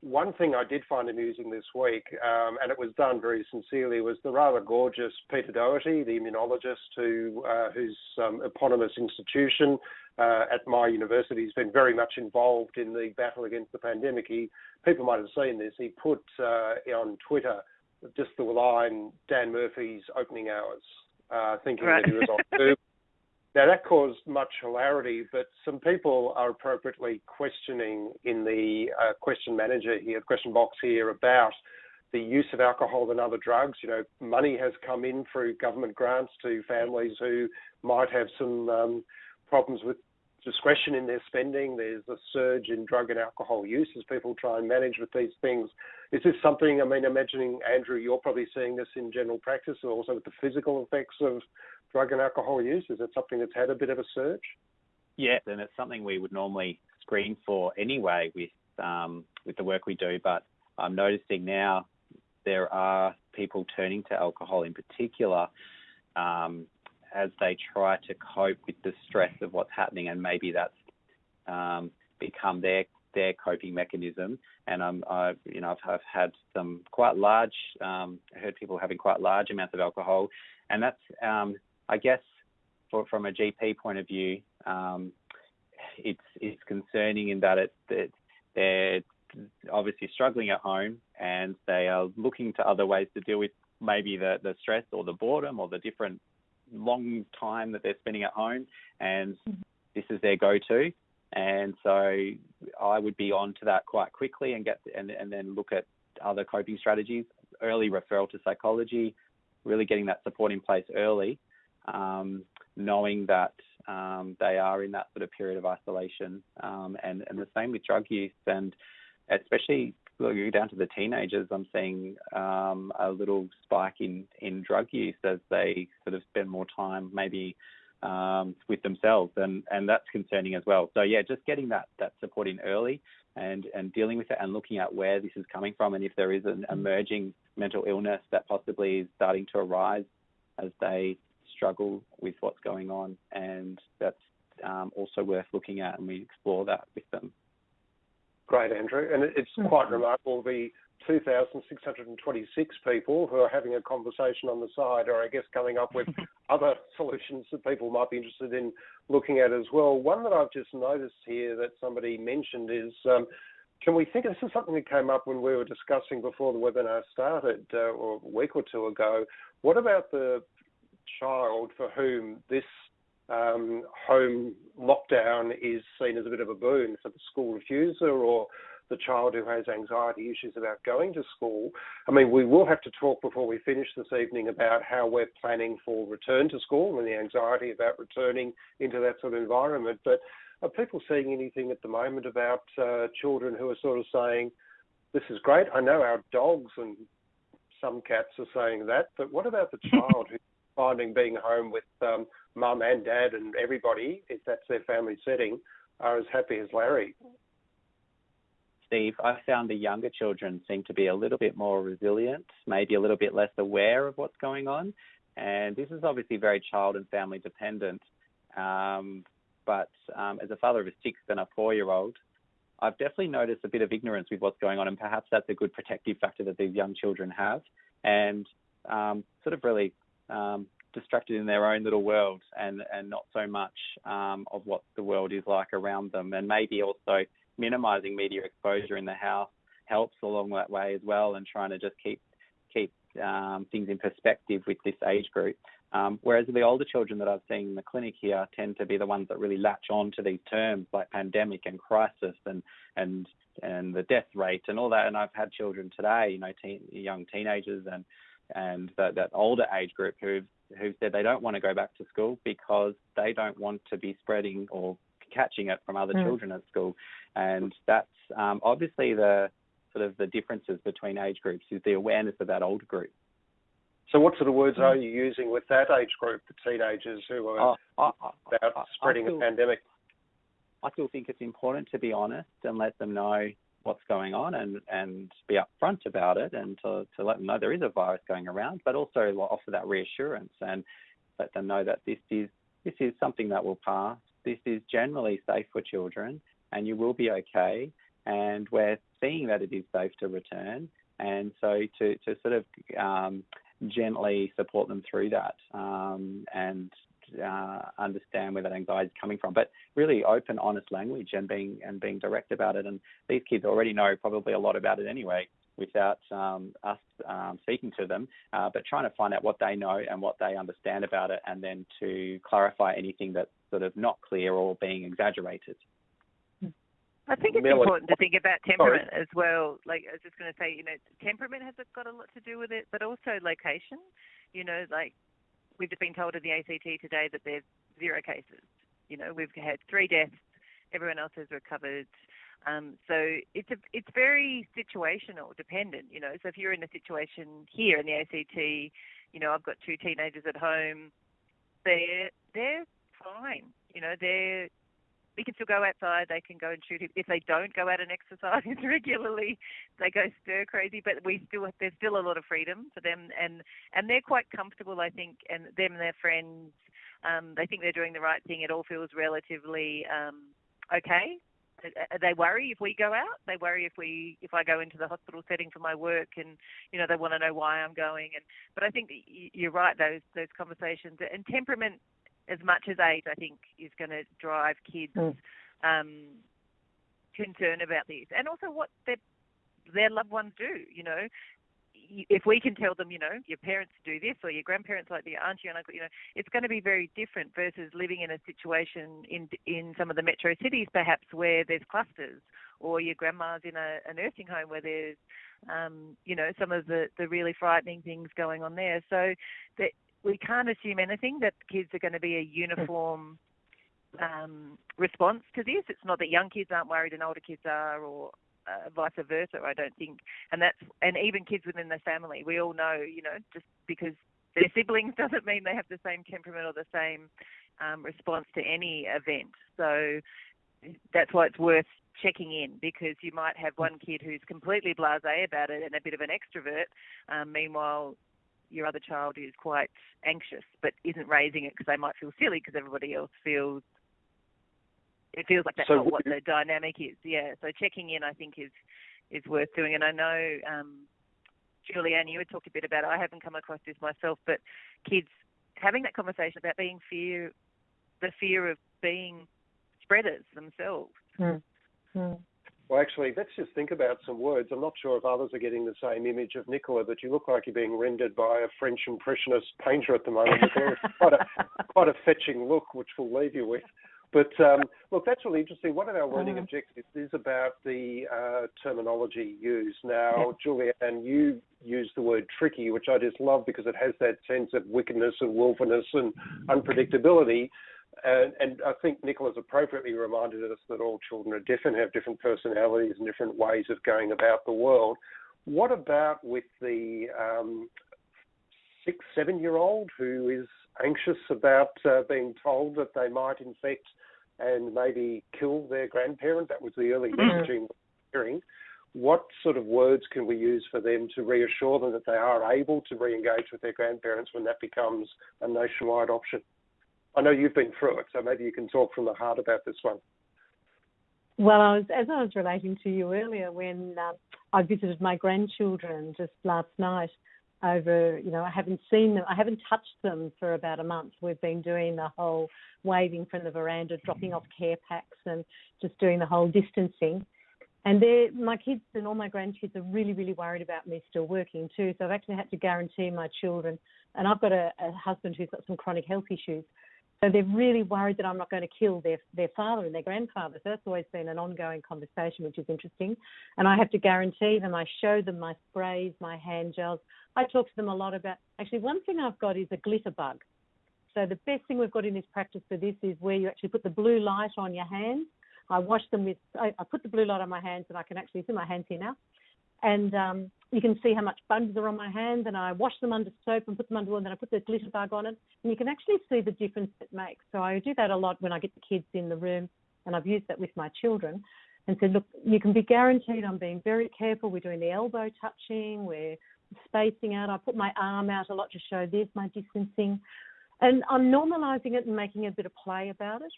one thing I did find amusing this week, um, and it was done very sincerely, was the rather gorgeous Peter Doherty, the immunologist who uh, whose um, eponymous institution uh, at my university has been very much involved in the battle against the pandemic. He, people might have seen this. He put uh, on Twitter just the line Dan Murphy's opening hours, uh, thinking right. that he was on Zoom. Now, that caused much hilarity, but some people are appropriately questioning in the uh, question manager here, question box here, about the use of alcohol and other drugs. You know, money has come in through government grants to families who might have some um, problems with discretion in their spending. There's a surge in drug and alcohol use as people try and manage with these things. Is this something, I mean, imagining, Andrew, you're probably seeing this in general practice, also with the physical effects of drug and alcohol use? Is it something that's had a bit of a surge? Yes, and it's something we would normally screen for anyway with um, with the work we do. But I'm noticing now there are people turning to alcohol in particular um, as they try to cope with the stress of what's happening, and maybe that's um, become their their coping mechanism. And I'm, I, you know, I've, I've had some quite large, um, heard people having quite large amounts of alcohol, and that's um, I guess for, from a GP point of view, um, it's it's concerning in that it that they're obviously struggling at home and they are looking to other ways to deal with maybe the, the stress or the boredom or the different long time that they're spending at home and mm-hmm. this is their go-to. And so I would be on to that quite quickly and get and, and then look at other coping strategies. Early referral to psychology really getting that support in place early um, knowing that um, they are in that sort of period of isolation, um, and and the same with drug use, and especially looking down to the teenagers, I'm seeing um, a little spike in in drug use as they sort of spend more time maybe um, with themselves, and and that's concerning as well. So yeah, just getting that that support in early, and, and dealing with it and looking at where this is coming from and if there is an emerging mental illness that possibly is starting to arise as they struggle with what's going on. And that's um, also worth looking at, and we explore that with them. Great, Andrew. And it's mm-hmm. quite remarkable the 2,626 people who are having a conversation on the side are, I guess, coming up with other solutions that people might be interested in looking at as well. One that I've just noticed here that somebody mentioned is um, can we think this is something that came up when we were discussing before the webinar started uh, or a week or two ago? What about the child for whom this um, home lockdown is seen as a bit of a boon for the school refuser or the child who has anxiety issues about going to school. I mean, we will have to talk before we finish this evening about how we're planning for return to school and the anxiety about returning into that sort of environment. But are people seeing anything at the moment about uh, children who are sort of saying, this is great, I know our dogs and some cats are saying that, but what about the child who's finding being home with um, mum and dad and everybody, if that's their family setting, are as happy as Larry? Steve, I found the younger children seem to be a little bit more resilient, maybe a little bit less aware of what's going on. And this is obviously very child and family dependent. Um, but um, as a father of a six and a four year old, I've definitely noticed a bit of ignorance with what's going on, and perhaps that's a good protective factor that these young children have, and um, sort of really um, distracted in their own little world, and and not so much um, of what the world is like around them, and maybe also minimising media exposure in the house helps along that way as well, and trying to just keep keep um, things in perspective with this age group. Um, whereas the older children that I've seen in the clinic here tend to be the ones that really latch on to these terms like pandemic and crisis and and and the death rate and all that. And I've had children today, you know, teen, young teenagers and and that, that older age group who've who said they don't want to go back to school because they don't want to be spreading or catching it from other mm. children at school. And that's um, obviously the sort of the differences between age groups is the awareness of that older group. So, what sort of words are you using with that age group, the teenagers who are oh, about spreading a pandemic? I still think it's important to be honest and let them know what's going on and, and be upfront about it and to, to let them know there is a virus going around, but also offer that reassurance and let them know that this is this is something that will pass. This is generally safe for children and you will be okay. And we're seeing that it is safe to return. And so to, to sort of um, gently support them through that um, and uh, understand where that anxiety is coming from. But really open, honest language and being and being direct about it. And these kids already know probably a lot about it anyway, without um, us um, speaking to them. Uh, but trying to find out what they know and what they understand about it, and then to clarify anything that's sort of not clear or being exaggerated. I think it's important to think about temperament Sorry. as well. Like I was just going to say, you know, temperament has got a lot to do with it, but also location. You know, like we've just been told in the ACT today that there's zero cases. You know, we've had three deaths. Everyone else has recovered. Um, so it's a, it's very situational dependent. You know, so if you're in a situation here in the ACT, you know, I've got two teenagers at home. They're they're fine. You know, they're we can still go outside. They can go and shoot. If they don't go out and exercise regularly, they go stir crazy. But we still there's still a lot of freedom for them, and and they're quite comfortable, I think. And them and their friends, um, they think they're doing the right thing. It all feels relatively um, okay. They worry if we go out. They worry if we if I go into the hospital setting for my work, and you know they want to know why I'm going. And but I think you're right. Those those conversations and temperament as much as age, I think, is going to drive kids' mm. um, concern about this, and also what their their loved ones do. You know, if we can tell them, you know, your parents do this or your grandparents like the auntie and uncle, you know, it's going to be very different versus living in a situation in in some of the metro cities, perhaps where there's clusters, or your grandma's in a, a nursing home where there's, um, you know, some of the the really frightening things going on there. So that we can't assume anything that kids are going to be a uniform um, response to this. It's not that young kids aren't worried and older kids are, or uh, vice versa. I don't think, and that's and even kids within the family. We all know, you know, just because they're siblings doesn't mean they have the same temperament or the same um, response to any event. So that's why it's worth checking in because you might have one kid who's completely blasé about it and a bit of an extrovert. Um, meanwhile, your other child is quite anxious but isn't raising it because they might feel silly because everybody else feels it feels like that's so not what the dynamic is. Yeah. So checking in, I think, is is worth doing. And I know, um, Julianne, you had talked a bit about. It. I haven't come across this myself, but kids having that conversation about being fear, the fear of being spreaders themselves. Mm. Mm. Well, actually, let's just think about some words. I'm not sure if others are getting the same image of Nicola, but you look like you're being rendered by a French impressionist painter at the moment. quite a quite a fetching look, which we'll leave you with. But um, look, that's really interesting. One of our learning uh-huh. objectives is about the uh, terminology used. Now, yeah. Julianne, you use the word tricky, which I just love because it has that sense of wickedness and willfulness and unpredictability. And, and, I think Nicola's appropriately reminded us that all children are different, have different personalities and different ways of going about the world. What about with the um, six, seven year old who is anxious about uh, being told that they might infect and maybe kill their grandparent? That was the early mm-hmm. messaging hearing. What sort of words can we use for them to reassure them that they are able to re engage with their grandparents when that becomes a nationwide option? I know you've been through it, so maybe you can talk from the heart about this one. Well, I was, as I was relating to you earlier, when uh, I visited my grandchildren just last night, over, you know, I haven't seen them, I haven't touched them for about a month. We've been doing the whole waving from the veranda, dropping off care packs, and just doing the whole distancing. And my kids and all my grandkids are really, really worried about me still working too. So I've actually had to guarantee my children, and I've got a, a husband who's got some chronic health issues. So they're really worried that I'm not going to kill their their father and their grandfather. So that's always been an ongoing conversation, which is interesting. And I have to guarantee them. I show them my sprays, my hand gels. I talk to them a lot about. Actually, one thing I've got is a glitter bug. So the best thing we've got in this practice for this is where you actually put the blue light on your hands. I wash them with. I, I put the blue light on my hands, and I can actually see my hands here now and um, you can see how much bugs are on my hands and I wash them under soap and put them under water and then I put the glitter bug on it and you can actually see the difference it makes. So I do that a lot when I get the kids in the room and I've used that with my children and said, look, you can be guaranteed I'm being very careful. We're doing the elbow touching, we're spacing out. I put my arm out a lot to show there's my distancing. And I'm normalizing it and making a bit of play about it.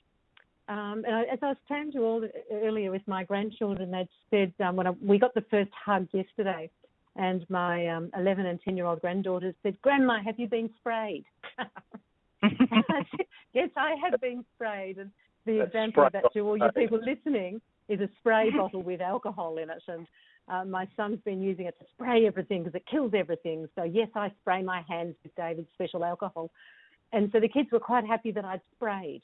Um, and I, as I was saying to you all earlier with my grandchildren, they'd said um, when I, we got the first hug yesterday, and my um, 11 and 10 year old granddaughters said, "Grandma, have you been sprayed?" I said, yes, I have been sprayed. And the That's example of that to all you people listening is a spray bottle with alcohol in it, and uh, my son's been using it to spray everything because it kills everything. So yes, I spray my hands with David's special alcohol, and so the kids were quite happy that I'd sprayed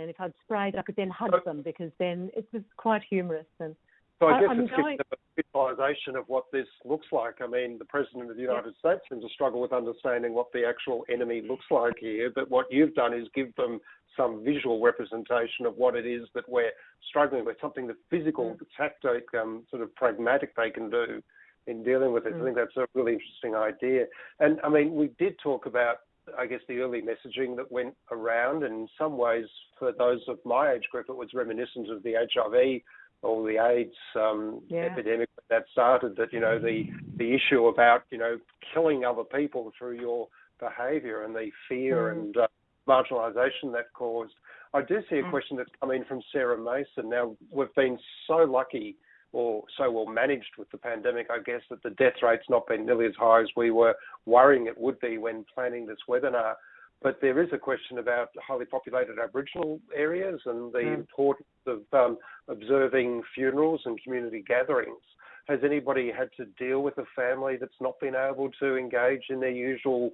and if I'd sprayed, I could then hug them because then it was quite humorous. And so I guess I, it's going... a visualization of what this looks like. I mean, the President of the United yeah. States seems to struggle with understanding what the actual enemy looks like here, but what you've done is give them some visual representation of what it is that we're struggling with, something the physical, mm. tactic, um, sort of pragmatic they can do in dealing with it. Mm. I think that's a really interesting idea. And I mean, we did talk about I guess, the early messaging that went around. And in some ways, for those of my age group, it was reminiscent of the HIV or the AIDS um, yeah. epidemic that started. That you know the the issue about you know killing other people through your behaviour and the fear mm. and uh, marginalisation that caused. I do see a mm. question that's come in from Sarah Mason. Now we've been so lucky or so well managed with the pandemic, I guess, that the death rate's not been nearly as high as we were worrying it would be when planning this webinar. But there is a question about highly populated Aboriginal areas and the mm. importance of um, observing funerals and community gatherings. Has anybody had to deal with a family that's not been able to engage in their usual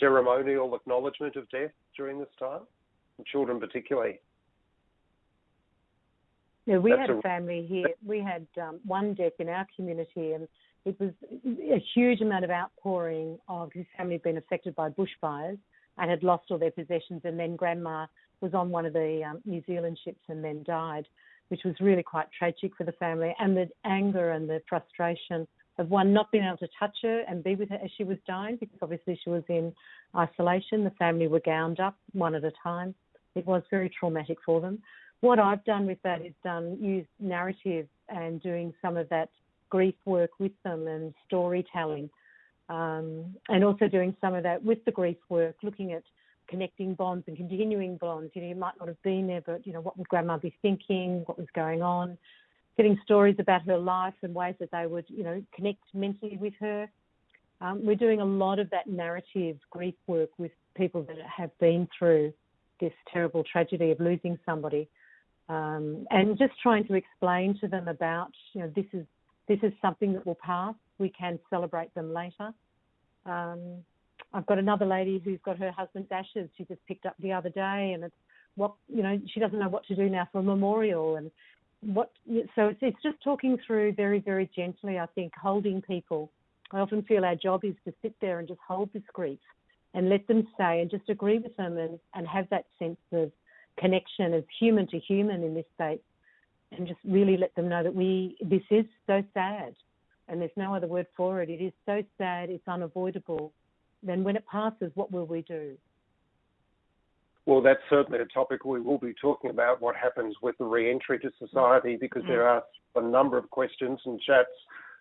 ceremonial acknowledgement of death during this time? And children particularly. Yeah, we That's had a family here. We had um, one death in our community, and it was a huge amount of outpouring of his family had been affected by bushfires and had lost all their possessions. And then grandma was on one of the um, New Zealand ships and then died, which was really quite tragic for the family. And the anger and the frustration of one not being able to touch her and be with her as she was dying, because obviously she was in isolation. The family were gowned up one at a time. It was very traumatic for them. What I've done with that is done use narrative and doing some of that grief work with them and storytelling, um, and also doing some of that with the grief work, looking at connecting bonds and continuing bonds. You know, you might not have been there, but you know, what would grandma be thinking? What was going on? Getting stories about her life and ways that they would, you know, connect mentally with her. Um, we're doing a lot of that narrative grief work with people that have been through this terrible tragedy of losing somebody, um, and just trying to explain to them about, you know, this is this is something that will pass. We can celebrate them later. Um, I've got another lady who's got her husband's ashes. She just picked up the other day, and it's what you know. She doesn't know what to do now for a memorial, and what. So it's it's just talking through very very gently. I think holding people I often feel our job is to sit there and just hold this grief and let them say and just agree with them and, and have that sense of connection as human to human in this state and just really let them know that we this is so sad and there's no other word for it. It is so sad, it's unavoidable. Then when it passes, what will we do? Well, that's certainly a topic we will be talking about what happens with the re entry to society because mm. there are a number of questions and chats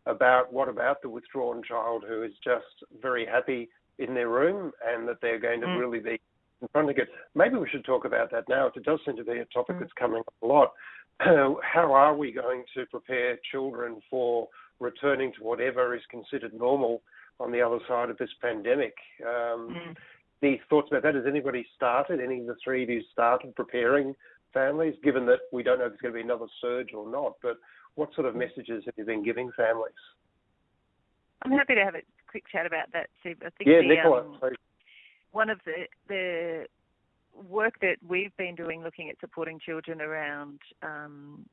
about what about the withdrawn child who is just very happy in their room and that they're going to mm. really be confronting it. Maybe we should talk about that now. It does seem to be a topic mm. that's coming up a lot. How are we going to prepare children for returning to whatever is considered normal on the other side of this pandemic? Um, mm. Any thoughts about that? Has anybody started? Any of the three of you started preparing families, given that we don't know if there's going to be another surge or not? But what sort of messages have you been giving families? I'm happy to have a quick chat about that, Steve. I think yeah, the, Nicola, um, one of the the work that we've been doing, looking at supporting children around um,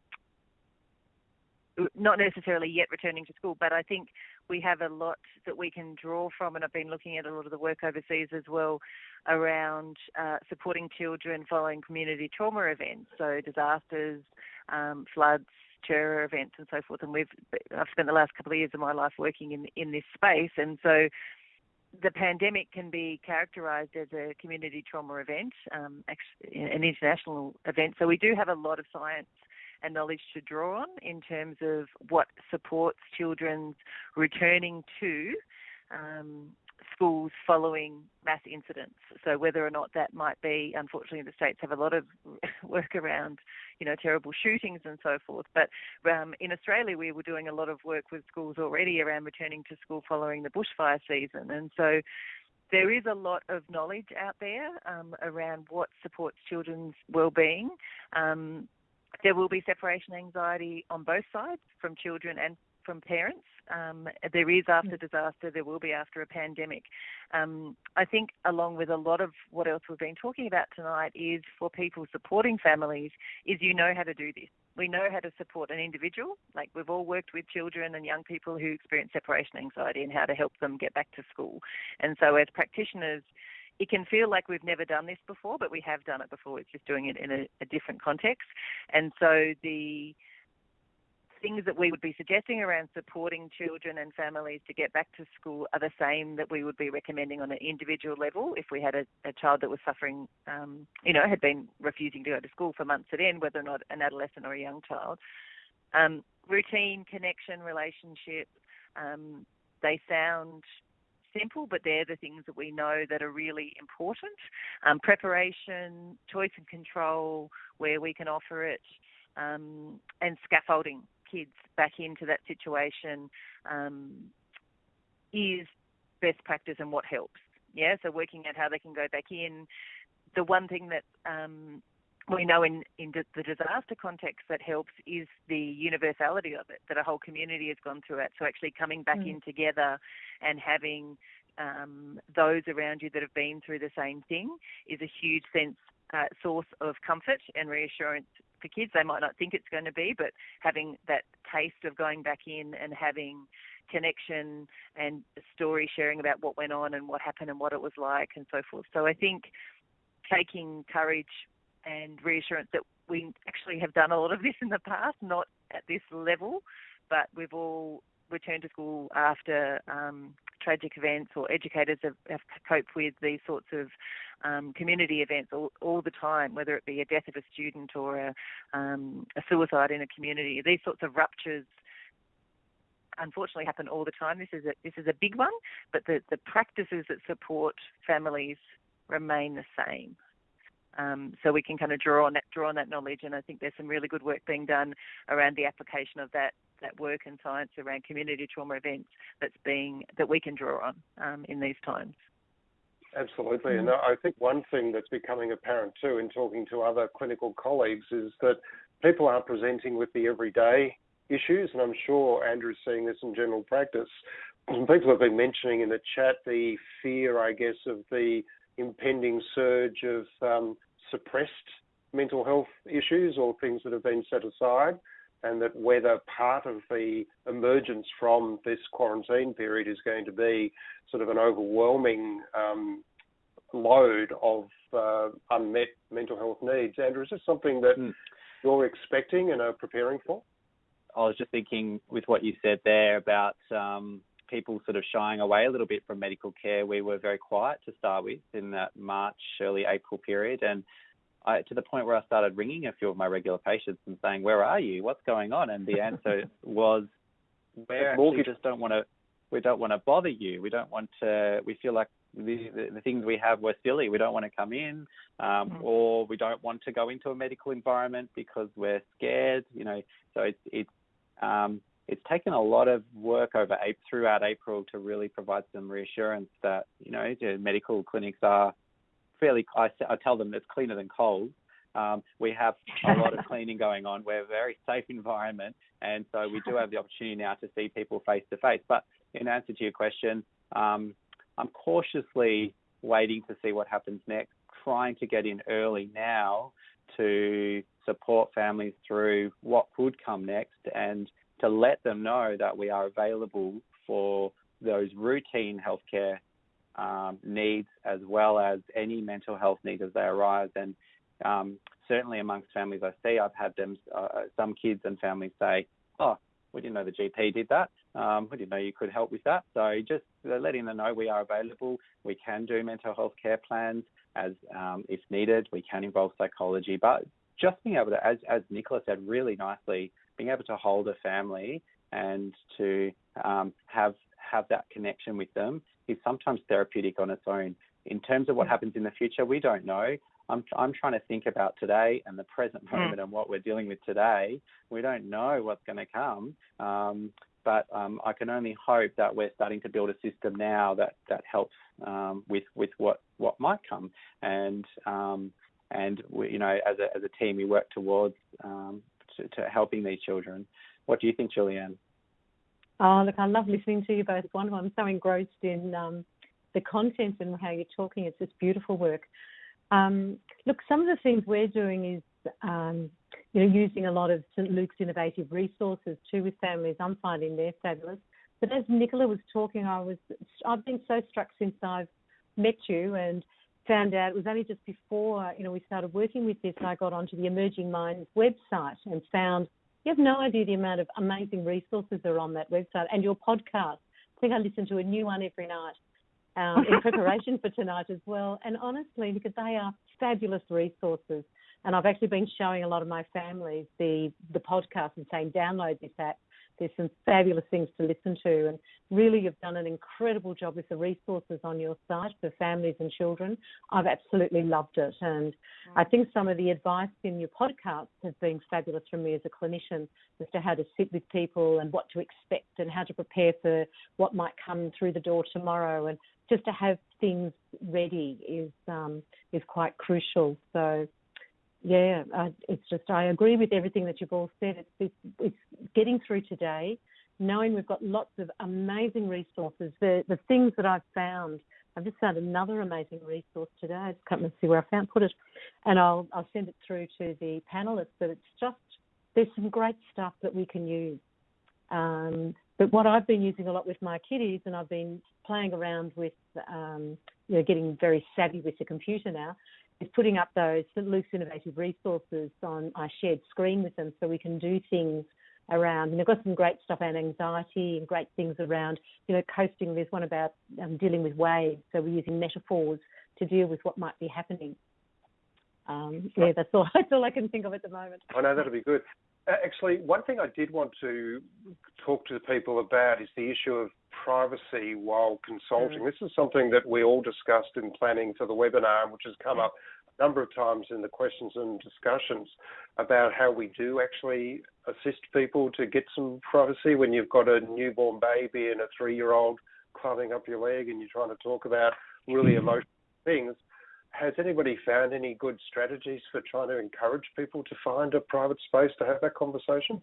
not necessarily yet returning to school, but I think we have a lot that we can draw from, and I've been looking at a lot of the work overseas as well around uh, supporting children following community trauma events, so disasters, um, floods, terror events and so forth. And we've I've spent the last couple of years of my life working in in this space, and so the pandemic can be characterised as a community trauma event, um, an international event. So we do have a lot of science and knowledge to draw on in terms of what supports children's returning to um, schools following mass incidents. So whether or not that might be, unfortunately, the states have a lot of work around, you know, terrible shootings and so forth. But um, in Australia, we were doing a lot of work with schools already around returning to school following the bushfire season, and so there is a lot of knowledge out there um, around what supports children's well-being. Um, there will be separation anxiety on both sides, from children and from parents. Um, there is after mm. disaster, there will be after a pandemic. Um, I think, along with a lot of what else we've been talking about tonight, is for people supporting families, is you know how to do this. We know how to support an individual. Like we've all worked with children and young people who experience separation anxiety and how to help them get back to school. And so, as practitioners, it can feel like we've never done this before, but we have done it before. It's just doing it in a, a different context. And so the things that we would be suggesting around supporting children and families to get back to school are the same that we would be recommending on an individual level if we had a, a child that was suffering, um, you know, had been refusing to go to school for months at end, whether or not an adolescent or a young child. Um, routine, connection, relationship, um, they sound simple, but they're the things that we know that are really important. Um, preparation, choice and control, where we can offer it, um, and scaffolding kids back into that situation um, is best practice and what helps. Yeah, so working out how they can go back in. The one thing that um, we know in, in the disaster context that helps is the universality of it, that a whole community has gone through it. So actually coming back mm. in together and having um, those around you that have been through the same thing is a huge sense uh, source of comfort and reassurance for kids. They might not think it's going to be, but having that taste of going back in and having connection and story sharing about what went on and what happened and what it was like and so forth. So I think taking courage and reassurance that we actually have done a lot of this in the past, not at this level, but we've all returned to school after um, tragic events, or educators have, have coped with these sorts of um, community events all, all, the time, whether it be a death of a student or a, um, a suicide in a community. These sorts of ruptures unfortunately happen all the time. This is a this is a big one, but the, the practices that support families remain the same. Um, so we can kind of draw on that draw on that knowledge, and I think there's some really good work being done around the application of that that work and science around community trauma events that's being that we can draw on um, in these times. Absolutely, and I think one thing that's becoming apparent too in talking to other clinical colleagues is that people are presenting with the everyday issues, and I'm sure Andrew's seeing this in general practice. People have been mentioning in the chat the fear, I guess, of the impending surge of um, suppressed mental health issues or things that have been set aside, and that whether part of the emergence from this quarantine period is going to be sort of an overwhelming um, load of uh, unmet mental health needs. Andrew, is this something that mm. you're expecting and are preparing for? I was just thinking with what you said there about um, people sort of shying away a little bit from medical care. We were very quiet to start with in that March, early April period, and I, to the point where I started ringing a few of my regular patients and saying, "Where are you? What's going on?" And the answer was, we just don't want to. We don't want to bother you. We don't want to. We feel like the, the, the things we have were silly. We don't want to come in, um, mm. or we don't want to go into a medical environment because we're scared. You know, so it's it's um, it's taken a lot of work over throughout April to really provide some reassurance that you know medical clinics are fairly. I, I tell them it's cleaner than cold. Um, we have a lot of cleaning going on. We're a very safe environment, and so we do have the opportunity now to see people face to face. But in answer to your question, um, I'm cautiously waiting to see what happens next, trying to get in early now to support families through what could come next and to let them know that we are available for those routine healthcare um, needs as well as any mental health needs as they arise. And um, certainly amongst families I see, I've had them, uh, some kids and families say, "Oh, we didn't know the GP did that. Um, we didn't know you could help with that." So just letting them know we are available. We can do mental health care plans as um, if needed. We can involve psychology, but just being able to, as as Nicola said really nicely, being able to hold a family and to um, have have that connection with them is sometimes therapeutic on its own. In terms of what happens in the future, we don't know. I'm I'm trying to think about today and the present hmm. moment mm. and what we're dealing with today. We don't know what's going to come, um, but um, I can only hope that we're starting to build a system now that that helps um, with with what what might come. And um, and we, you know, as a as a team, we work towards um, to, to helping these children. What do you think, Julianne? Oh, look, I love listening to you both. One, I'm so engrossed in um, the content and how you're talking. It's just beautiful work. Um, look, some of the things we're doing is, um, you know, using a lot of St Luke's innovative resources too with families. I'm finding they're fabulous. But as Nicola was talking, I was, I've been so struck since I've met you and found out it was only just before you know we started working with this I got onto the Emerging Minds website and found you have no idea the amount of amazing resources that are on that website and your podcast. I think I listen to a new one every night um, in preparation for tonight as well. And honestly, because they are fabulous resources. And I've actually been showing a lot of my families the the podcast and saying download this app there's some fabulous things to listen to, and really you've done an incredible job with the resources on your site for families and children. I've absolutely loved it, and I think some of the advice in your podcast has been fabulous from me as a clinician as to how to sit with people and what to expect and how to prepare for what might come through the door tomorrow, and just to have things ready is um, is quite crucial. So yeah, uh, it's just I agree with everything that you've all said. It's, it's, it's getting through today, knowing we've got lots of amazing resources. The the things that I've found, I've just found another amazing resource today. I just can't see where I found put it, and I'll I'll send it through to the panelists. But it's just there's some great stuff that we can use. Um, but what I've been using a lot with my kiddies, and I've been playing around with, um, you know, getting very savvy with the computer now, is putting up those St Luke's innovative resources on our shared screen with them so we can do things around, and they've got some great stuff on anxiety and great things around, you know, coasting. There's one about um, dealing with waves, so we're using metaphors to deal with what might be happening. Um, yeah, that's all. That's all I can think of at the moment. I know that'll be good. Uh, actually, one thing I did want to talk to people about is the issue of privacy while consulting. Mm. This is something that we all discussed in planning for the webinar, which has come up a number of times in the questions and discussions about how we do actually assist people to get some privacy when you've got a newborn baby and a three-year-old climbing up your leg and you're trying to talk about really mm. emotional things has anybody found any good strategies for trying to encourage people to find a private space to have that conversation?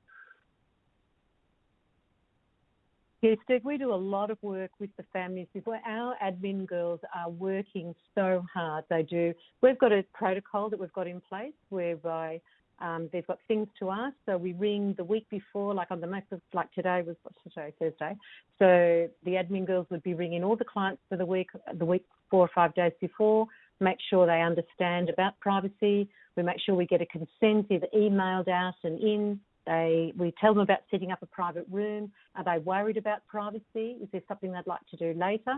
Yes, Steve, we do a lot of work with the families. Our admin girls are working so hard. They do. We've got a protocol that we've got in place whereby um, they've got things to ask. So we ring the week before, like on the most of, like today was what's today, Thursday. So the admin girls would be ringing all the clients for the week, the week four or five days before, make sure they understand about privacy. We make sure we get a consent either emailed out and in. They, we tell them about setting up a private room. Are they worried about privacy? Is there something they'd like to do later?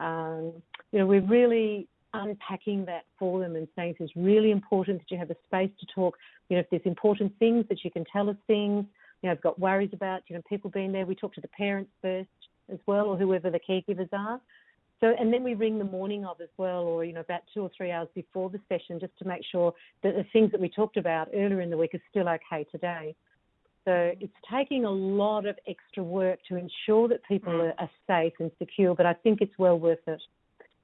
Um, you know, we're really unpacking that for them and saying it's really important that you have a space to talk. You know, if there's important things that you can tell us things. You know, I've got worries about you know people being there. We talk to the parents first as well, or whoever the caregivers are. So, and then we ring the morning of as well, or you know, about two or three hours before the session, just to make sure that the things that we talked about earlier in the week are still okay today. So it's taking a lot of extra work to ensure that people mm. are, are safe and secure, but I think it's well worth it.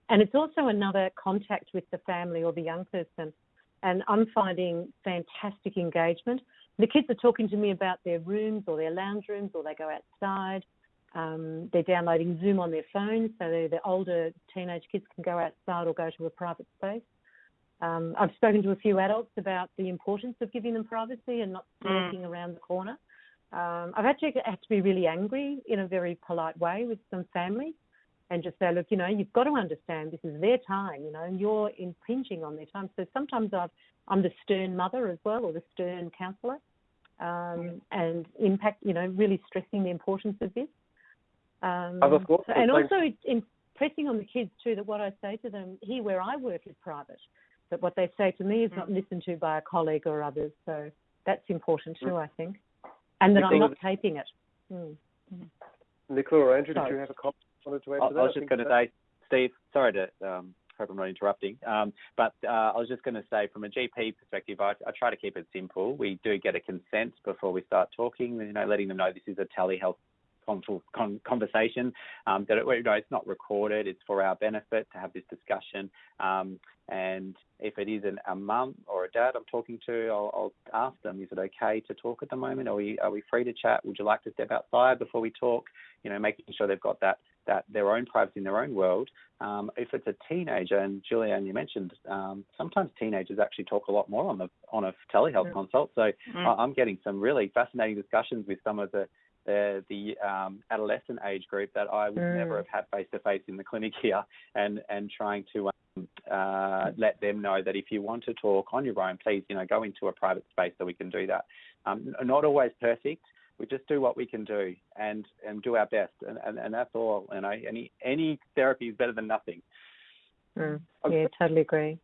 And it's also another contact with the family or the young person. And I'm finding fantastic engagement. The kids are talking to me about their rooms or their lounge rooms, or they go outside. Um, they're downloading Zoom on their phones, so the older teenage kids can go outside or go to a private space. Um, I've spoken to a few adults about the importance of giving them privacy and not lurking mm. around the corner. Um, I've actually had to be really angry in a very polite way with some families and just say, look, you know, you've got to understand this is their time, you know, and you're impinging on their time. So sometimes i am the stern mother as well or the stern counsellor um, and impact, you know, really stressing the importance of this. Um, Other thoughts? And also impressing on the kids too that what I say to them here where I work is private, that what they say to me is mm. not listened to by a colleague or others. So that's important too, mm. I think, and that Nicola, I'm not taping it. Mm. Nicola or Andrew, sorry. did you have a comment wanted to add I, to that? I was just going to say, Steve, sorry to um, hope I'm not interrupting. Um, but uh, I was just going to say, from a GP perspective, I, I, try to keep it simple. We do get a consent before we start talking. You know, letting them know this is a telehealth conversation. Um, that it, you know, it's not recorded. It's for our benefit to have this discussion. Um, and if it is an, a mum or a dad I'm talking to, I'll, I'll, ask them: Is it okay to talk at the moment? Are we are we free to chat? Would you like to step outside before we talk? You know, making sure they've got that that their own privacy in their own world. Um, if it's a teenager, and Julianne, you mentioned um, sometimes teenagers actually talk a lot more on the on a telehealth mm. consult. So mm. I'm getting some really fascinating discussions with some of the the, the um, adolescent age group that I would mm. never have had face to face in the clinic here, and and trying to um, uh, let them know that if you want to talk on your own, please you know go into a private space so we can do that. Um, not always perfect. We just do what we can do and and do our best, and, and, and that's all. You know, any any therapy is better than nothing. Mm. Yeah, totally agree.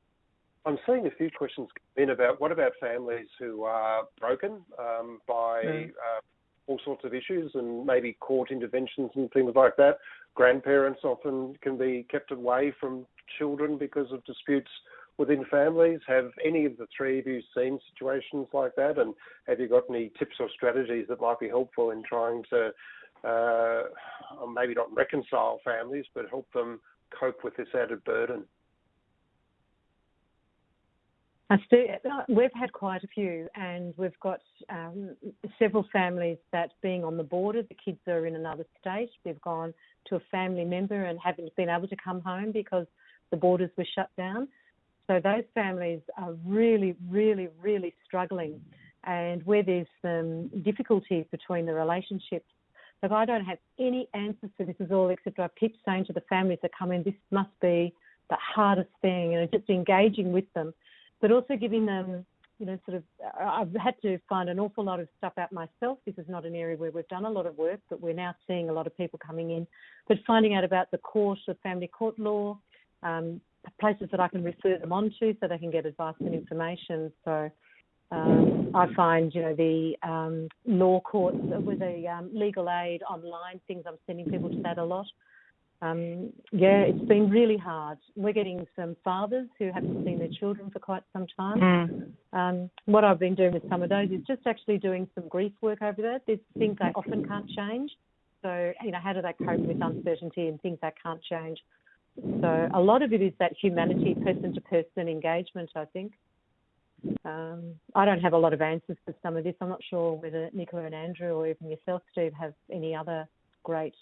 I'm seeing a few questions in about what about families who are broken um, by mm. uh, all sorts of issues and maybe court interventions and things like that. Grandparents often can be kept away from children because of disputes within families. Have any of the three of you seen situations like that? And have you got any tips or strategies that might be helpful in trying to uh, maybe not reconcile families, but help them cope with this added burden? We've had quite a few, and we've got um, several families that, being on the border, the kids are in another state. They've gone to a family member and haven't been able to come home because the borders were shut down. So those families are really, really, really struggling, and where there's some difficulties between the relationships. Look, I don't have any answers to this at all, except I keep saying to the families that come in, this must be the hardest thing, know, just engaging with them but also giving them you know, sort of, I've had to find an awful lot of stuff out myself. This is not an area where we've done a lot of work, but we're now seeing a lot of people coming in. But finding out about the court of family court law, um, places that I can refer them on to so they can get advice and information. So um, I find, you know, the um, law courts with the um, legal aid online things, I'm sending people to that a lot. Um, yeah, it's been really hard. We're getting some fathers who haven't seen their children for quite some time. Mm. Um, what I've been doing with some of those is just actually doing some grief work over there. There's things they often can't change. So, you know, how do they cope with uncertainty and things that can't change? So, a lot of it is that humanity, person to person engagement, I think. Um, I don't have a lot of answers for some of this. I'm not sure whether Nicola and Andrew or even yourself, Steve, have any other great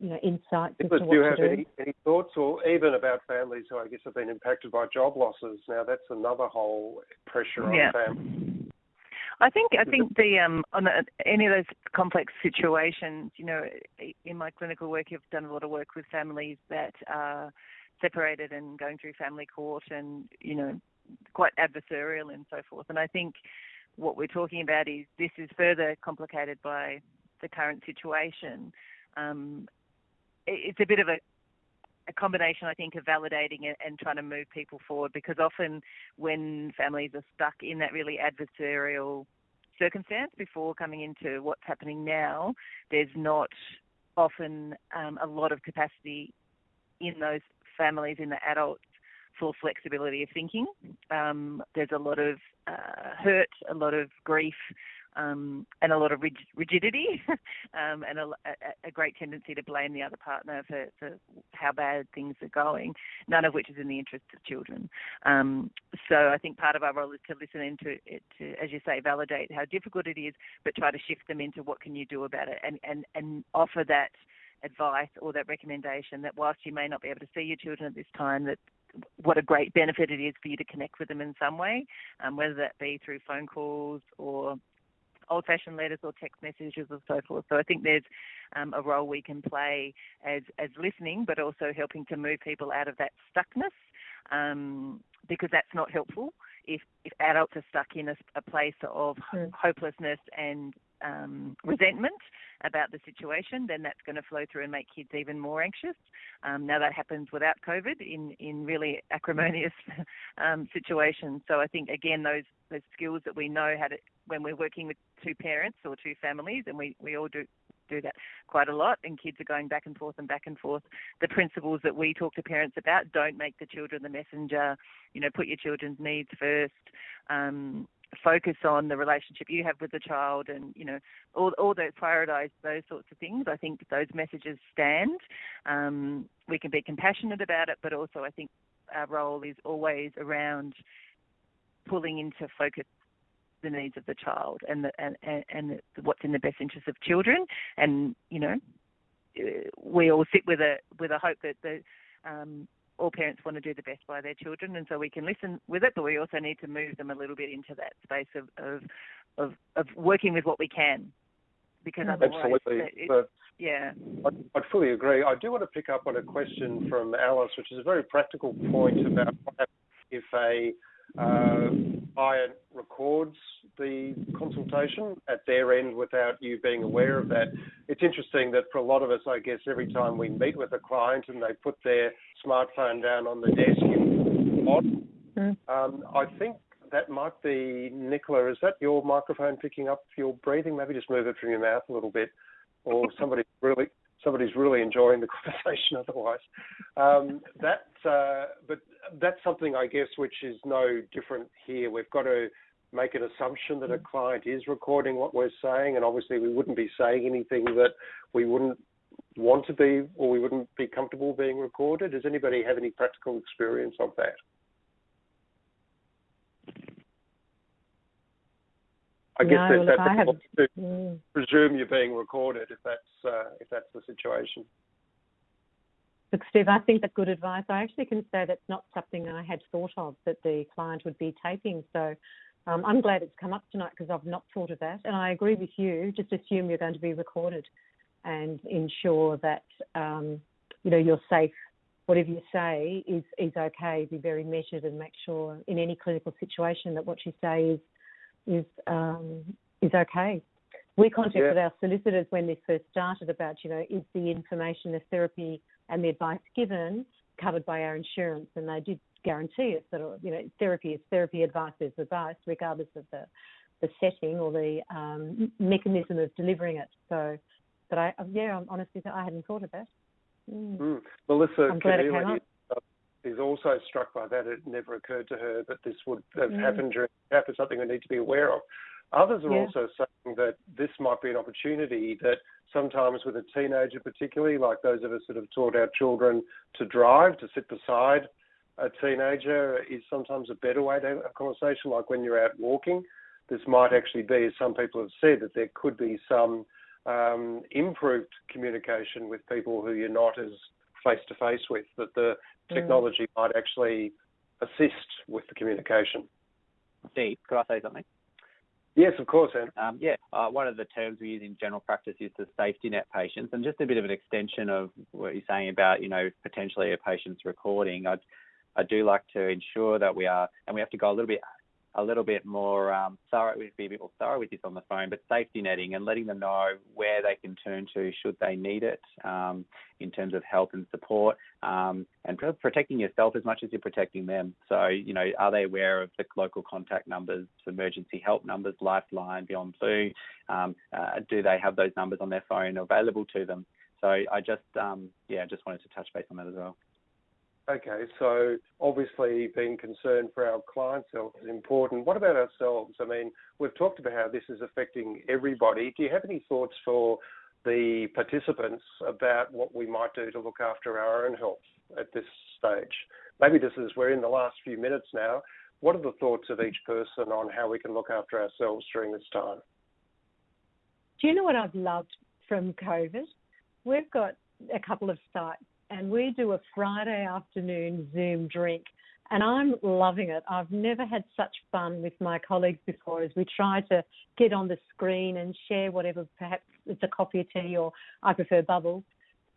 you know, insights Nicholas, do you have any, any thoughts or even about families who I guess have been impacted by job losses? Now that's another whole pressure on yeah. families. I think I think the um on the, any of those complex situations, you know, in my clinical work, you've done a lot of work with families that are separated and going through family court, and you know, quite adversarial and so forth. And I think what we're talking about is this is further complicated by the current situation. Um, it's a bit of a, a combination, I think, of validating it and trying to move people forward because often when families are stuck in that really adversarial circumstance before coming into what's happening now, there's not often um, a lot of capacity in those families, in the adults, for flexibility of thinking. Um, there's a lot of uh, hurt, a lot of grief, um, and a lot of rigidity um, and a, a, great tendency to blame the other partner for, for, how bad things are going, none of which is in the interest of children. Um, so I think part of our role is to listen into it, to, as you say, validate how difficult it is, but try to shift them into what can you do about it and, and, and offer that advice or that recommendation that whilst you may not be able to see your children at this time, that what a great benefit it is for you to connect with them in some way, um, whether that be through phone calls or old-fashioned letters or text messages or so forth. So I think there's um, a role we can play as as listening, but also helping to move people out of that stuckness, um, because that's not helpful. If if adults are stuck in a, a place of mm. hopelessness and um, resentment about the situation, then that's going to flow through and make kids even more anxious. Um, now that happens without COVID in in really acrimonious um, situations. So I think again those those skills that we know how to when we're working with two parents or two families, and we we all do do that quite a lot, and kids are going back and forth and back and forth. The principles that we talk to parents about don't make the children the messenger. You know, put your children's needs first. Um, focus on the relationship you have with the child and you know all, all those prioritize those sorts of things i think those messages stand um, we can be compassionate about it but also i think our role is always around pulling into focus the needs of the child and the, and and, what's in the best interest of children and you know we all sit with a with a hope that the um, all parents want to do the best by their children, and so we can listen with it, but we also need to move them a little bit into that space of of of, of working with what we can, because otherwise, absolutely. yeah, I'd, I'd, fully agree. I do want to pick up on a question from Alice, which is a very practical point about what happens if a uh, client records the consultation at their end without you being aware of that. It's interesting that for a lot of us, I guess, every time we meet with a client and they put their smartphone down on the desk, mm. um, I think that might be Nicola. Is that your microphone picking up your breathing? Maybe just move it from your mouth a little bit, or somebody really somebody's really enjoying the conversation otherwise. Um, that, uh, but that's something I guess which is no different here. We've got to make an assumption that a client is recording what we're saying, and obviously we wouldn't be saying anything that we wouldn't want to be or we wouldn't be comfortable being recorded. Does anybody have any practical experience of that? I guess no, that's, have, to mm. presume you're being recorded if that's uh, if that's the situation. Look, Steve, I think that's good advice. I actually can say that's not something I had thought of that the client would be taping. So um, I'm glad it's come up tonight because I've not thought of that. And I agree with you. Just assume you're going to be recorded and ensure that um, you know you're safe. Whatever you say is is okay. Be very measured and make sure in any clinical situation that what you say is is um, is okay. We contacted Yeah. our solicitors when this first started about, you know, is the information, the therapy, and the advice given covered by our insurance, and they did guarantee us that, you know, therapy is therapy, advice is advice, regardless of the the setting or the um, mechanism of delivering it. So, but I, yeah, honestly, I hadn't thought of that. Mm. Mm. Melissa I'm glad it came up. Is, also struck by that. It never occurred to her that this would have Mm. happened during happen something we need to be aware of. Others are Yeah. also saying that this might be an opportunity that sometimes with a teenager particularly, like those of us that have taught our children to drive, to sit beside a teenager is sometimes a better way to have a conversation, like when you're out walking. This might actually be, as some people have said, that there could be some um, improved communication with people who you're not as face to face with, that the Mm. technology might actually assist with the communication. Steve, could I say something? Yes, of course, Anne. Um, yeah, uh, one of the terms we use in general practice is the safety net patients, and just a bit of an extension of what you're saying about, you know, potentially a patient's recording. I, I do like to ensure that we are, and we have to go a little bit, a little bit more um, thorough. We have to be a bit more thorough with this on the phone, but safety netting and letting them know where they can turn to should they need it um, in terms of help and support, um, and pro- protecting yourself as much as you're protecting them. So, you know, are they aware of the local contact numbers, emergency help numbers, Lifeline, Beyond Blue? Um, uh, do they have those numbers on their phone available to them? So I just, um, yeah, just wanted to touch base on that as well. Okay, so obviously being concerned for our clients' health is important. What about ourselves? I mean, we've talked about how this is affecting everybody. Do you have any thoughts for the participants about what we might do to look after our own health at this stage? Maybe this is, we're in the last few minutes now. What are the thoughts of each person on how we can look after ourselves during this time? Do you know what I've loved from COVID? We've got a couple of sites and we do a Friday afternoon Zoom drink and I'm loving it. I've never had such fun with my colleagues before as we try to get on the screen and share whatever, perhaps it's a coffee or tea or I prefer bubbles.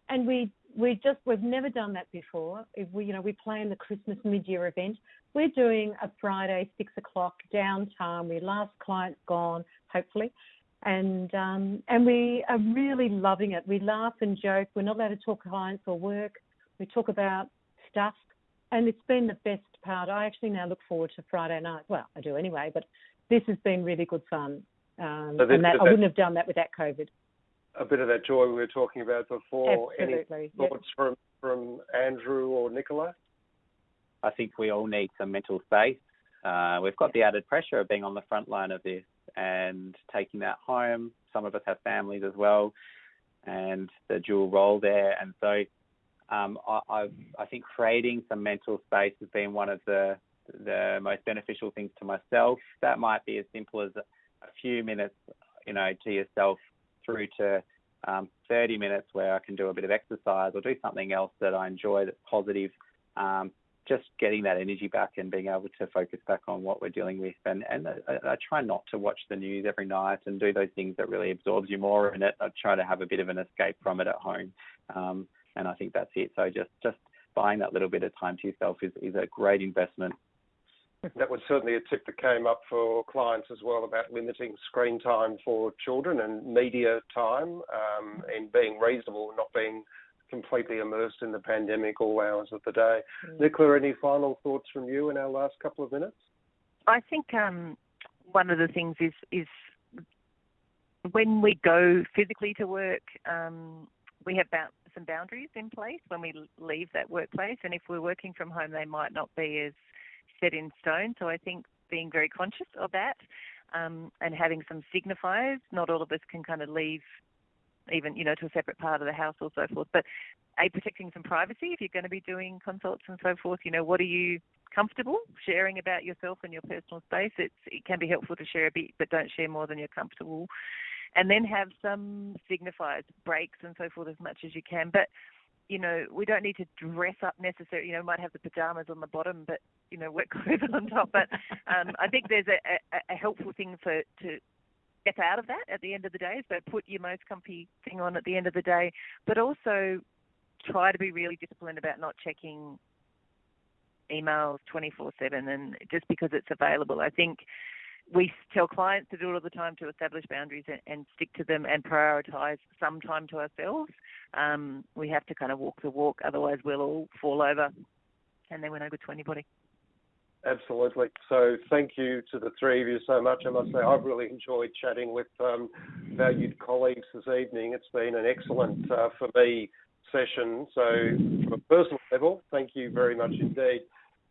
And we we just we've never done that before. If we you know we plan the Christmas mid-year event. We're doing a Friday six o'clock downtime. We last client's gone hopefully, and um, and we are really loving it. We laugh and joke. We're not allowed to talk clients or work. We talk about stuff, and it's been the best part. I actually now look forward to Friday night. Well, I do anyway, but this has been really good fun. Um, So this- and that, I that- wouldn't have done that without COVID. A bit of that joy we were talking about before. Absolutely. Any Yep. thoughts from, from Andrew or Nicola? I think we all need some mental space. Uh, we've got the added pressure of being on the front line of this and taking that home. Some of us have families as well, and the dual role there. And so, um, I, I, think creating some mental space has been one of the the most beneficial things to myself. That might be as simple as a few minutes, you know, to yourself through to um, 30 minutes where I can do a bit of exercise or do something else that I enjoy that's positive. Um, just getting that energy back and being able to focus back on what we're dealing with. And, and I, I try not to watch the news every night and do those things that really absorbs you more in it. I try to have a bit of an escape from it at home. Um, and I think that's it. So just, just buying that little bit of time to yourself is, is a great investment. That was certainly a tip that came up for clients as well about limiting screen time for children and media time um, and being reasonable, not being completely immersed in the pandemic all hours of the day. Mm. Nicola, any final thoughts from you in our last couple of minutes? I think um, one of the things is is when we go physically to work, um, we have ba- some boundaries in place when we leave that workplace, and if we're working from home, they might not be as set in stone. So I think being very conscious of that um, and having some signifiers. Not all of us can kind of leave even you know to a separate part of the house or so forth. But a protecting some privacy if you're going to be doing consults and so forth. You know what are you comfortable sharing about yourself and your personal space? It's it can be helpful to share a bit, but don't share more than you're comfortable. And then have some signifiers, breaks and so forth as much as you can. But you know, we don't need to dress up necessarily. You know, might have the pajamas on the bottom, but you know, work clothes on top. But um, I think there's a, a, a helpful thing for to get out of that at the end of the day. So put your most comfy thing on at the end of the day, but also try to be really disciplined about not checking emails 24/7 and just because it's available. I think we tell clients to do it all the time to establish boundaries and, and stick to them and prioritise some time to ourselves. Um, we have to kind of walk the walk, otherwise we'll all fall over, and then we're no good to anybody. Absolutely. So thank you to the three of you so much. I must say I've really enjoyed chatting with um, valued colleagues this evening. It's been an excellent, uh, for me, session. So from a personal level, thank you very much indeed.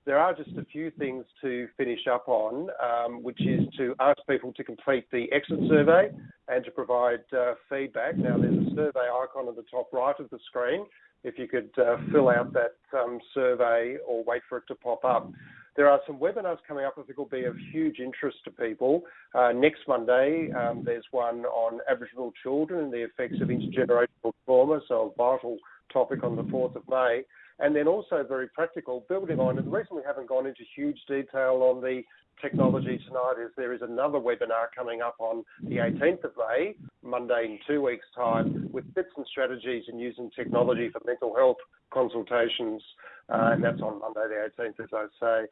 There are just a few things to finish up on, um, which is to ask people to complete the exit survey and to provide uh, feedback. Now, there's a survey icon at the top right of the screen. If you could uh, fill out that um, survey or wait for it to pop up. There are some webinars coming up I think will be of huge interest to people. Uh, next Monday, um, there's one on Aboriginal children and the effects of intergenerational trauma, so a vital topic on the 4th of May. And then also very practical, building on, and the reason we haven't gone into huge detail on the technology tonight is there is another webinar coming up on the 18th of May, Monday in two weeks' time, with tips and strategies in using technology for mental health consultations, uh, and that's on Monday the 18th, as I say.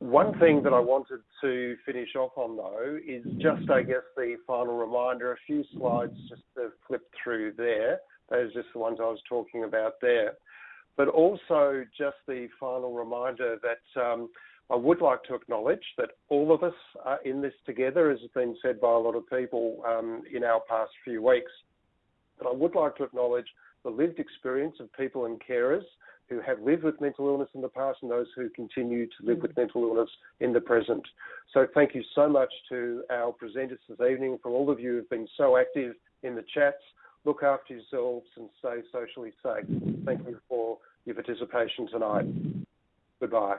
One thing that I wanted to finish off on, though, is just, I guess, the final reminder. A few slides just to flip through there. Those are just the ones I was talking about there. But also just the final reminder that um, I would like to acknowledge that all of us are in this together, as has been said by a lot of people um, in our past few weeks. But I would like to acknowledge the lived experience of people and carers who have lived with mental illness in the past and those who continue to live with mental illness in the present. So thank you so much to our presenters this evening, for all of you who've been so active in the chats. Look after yourselves and stay socially safe. Thank you for your participation tonight. Goodbye.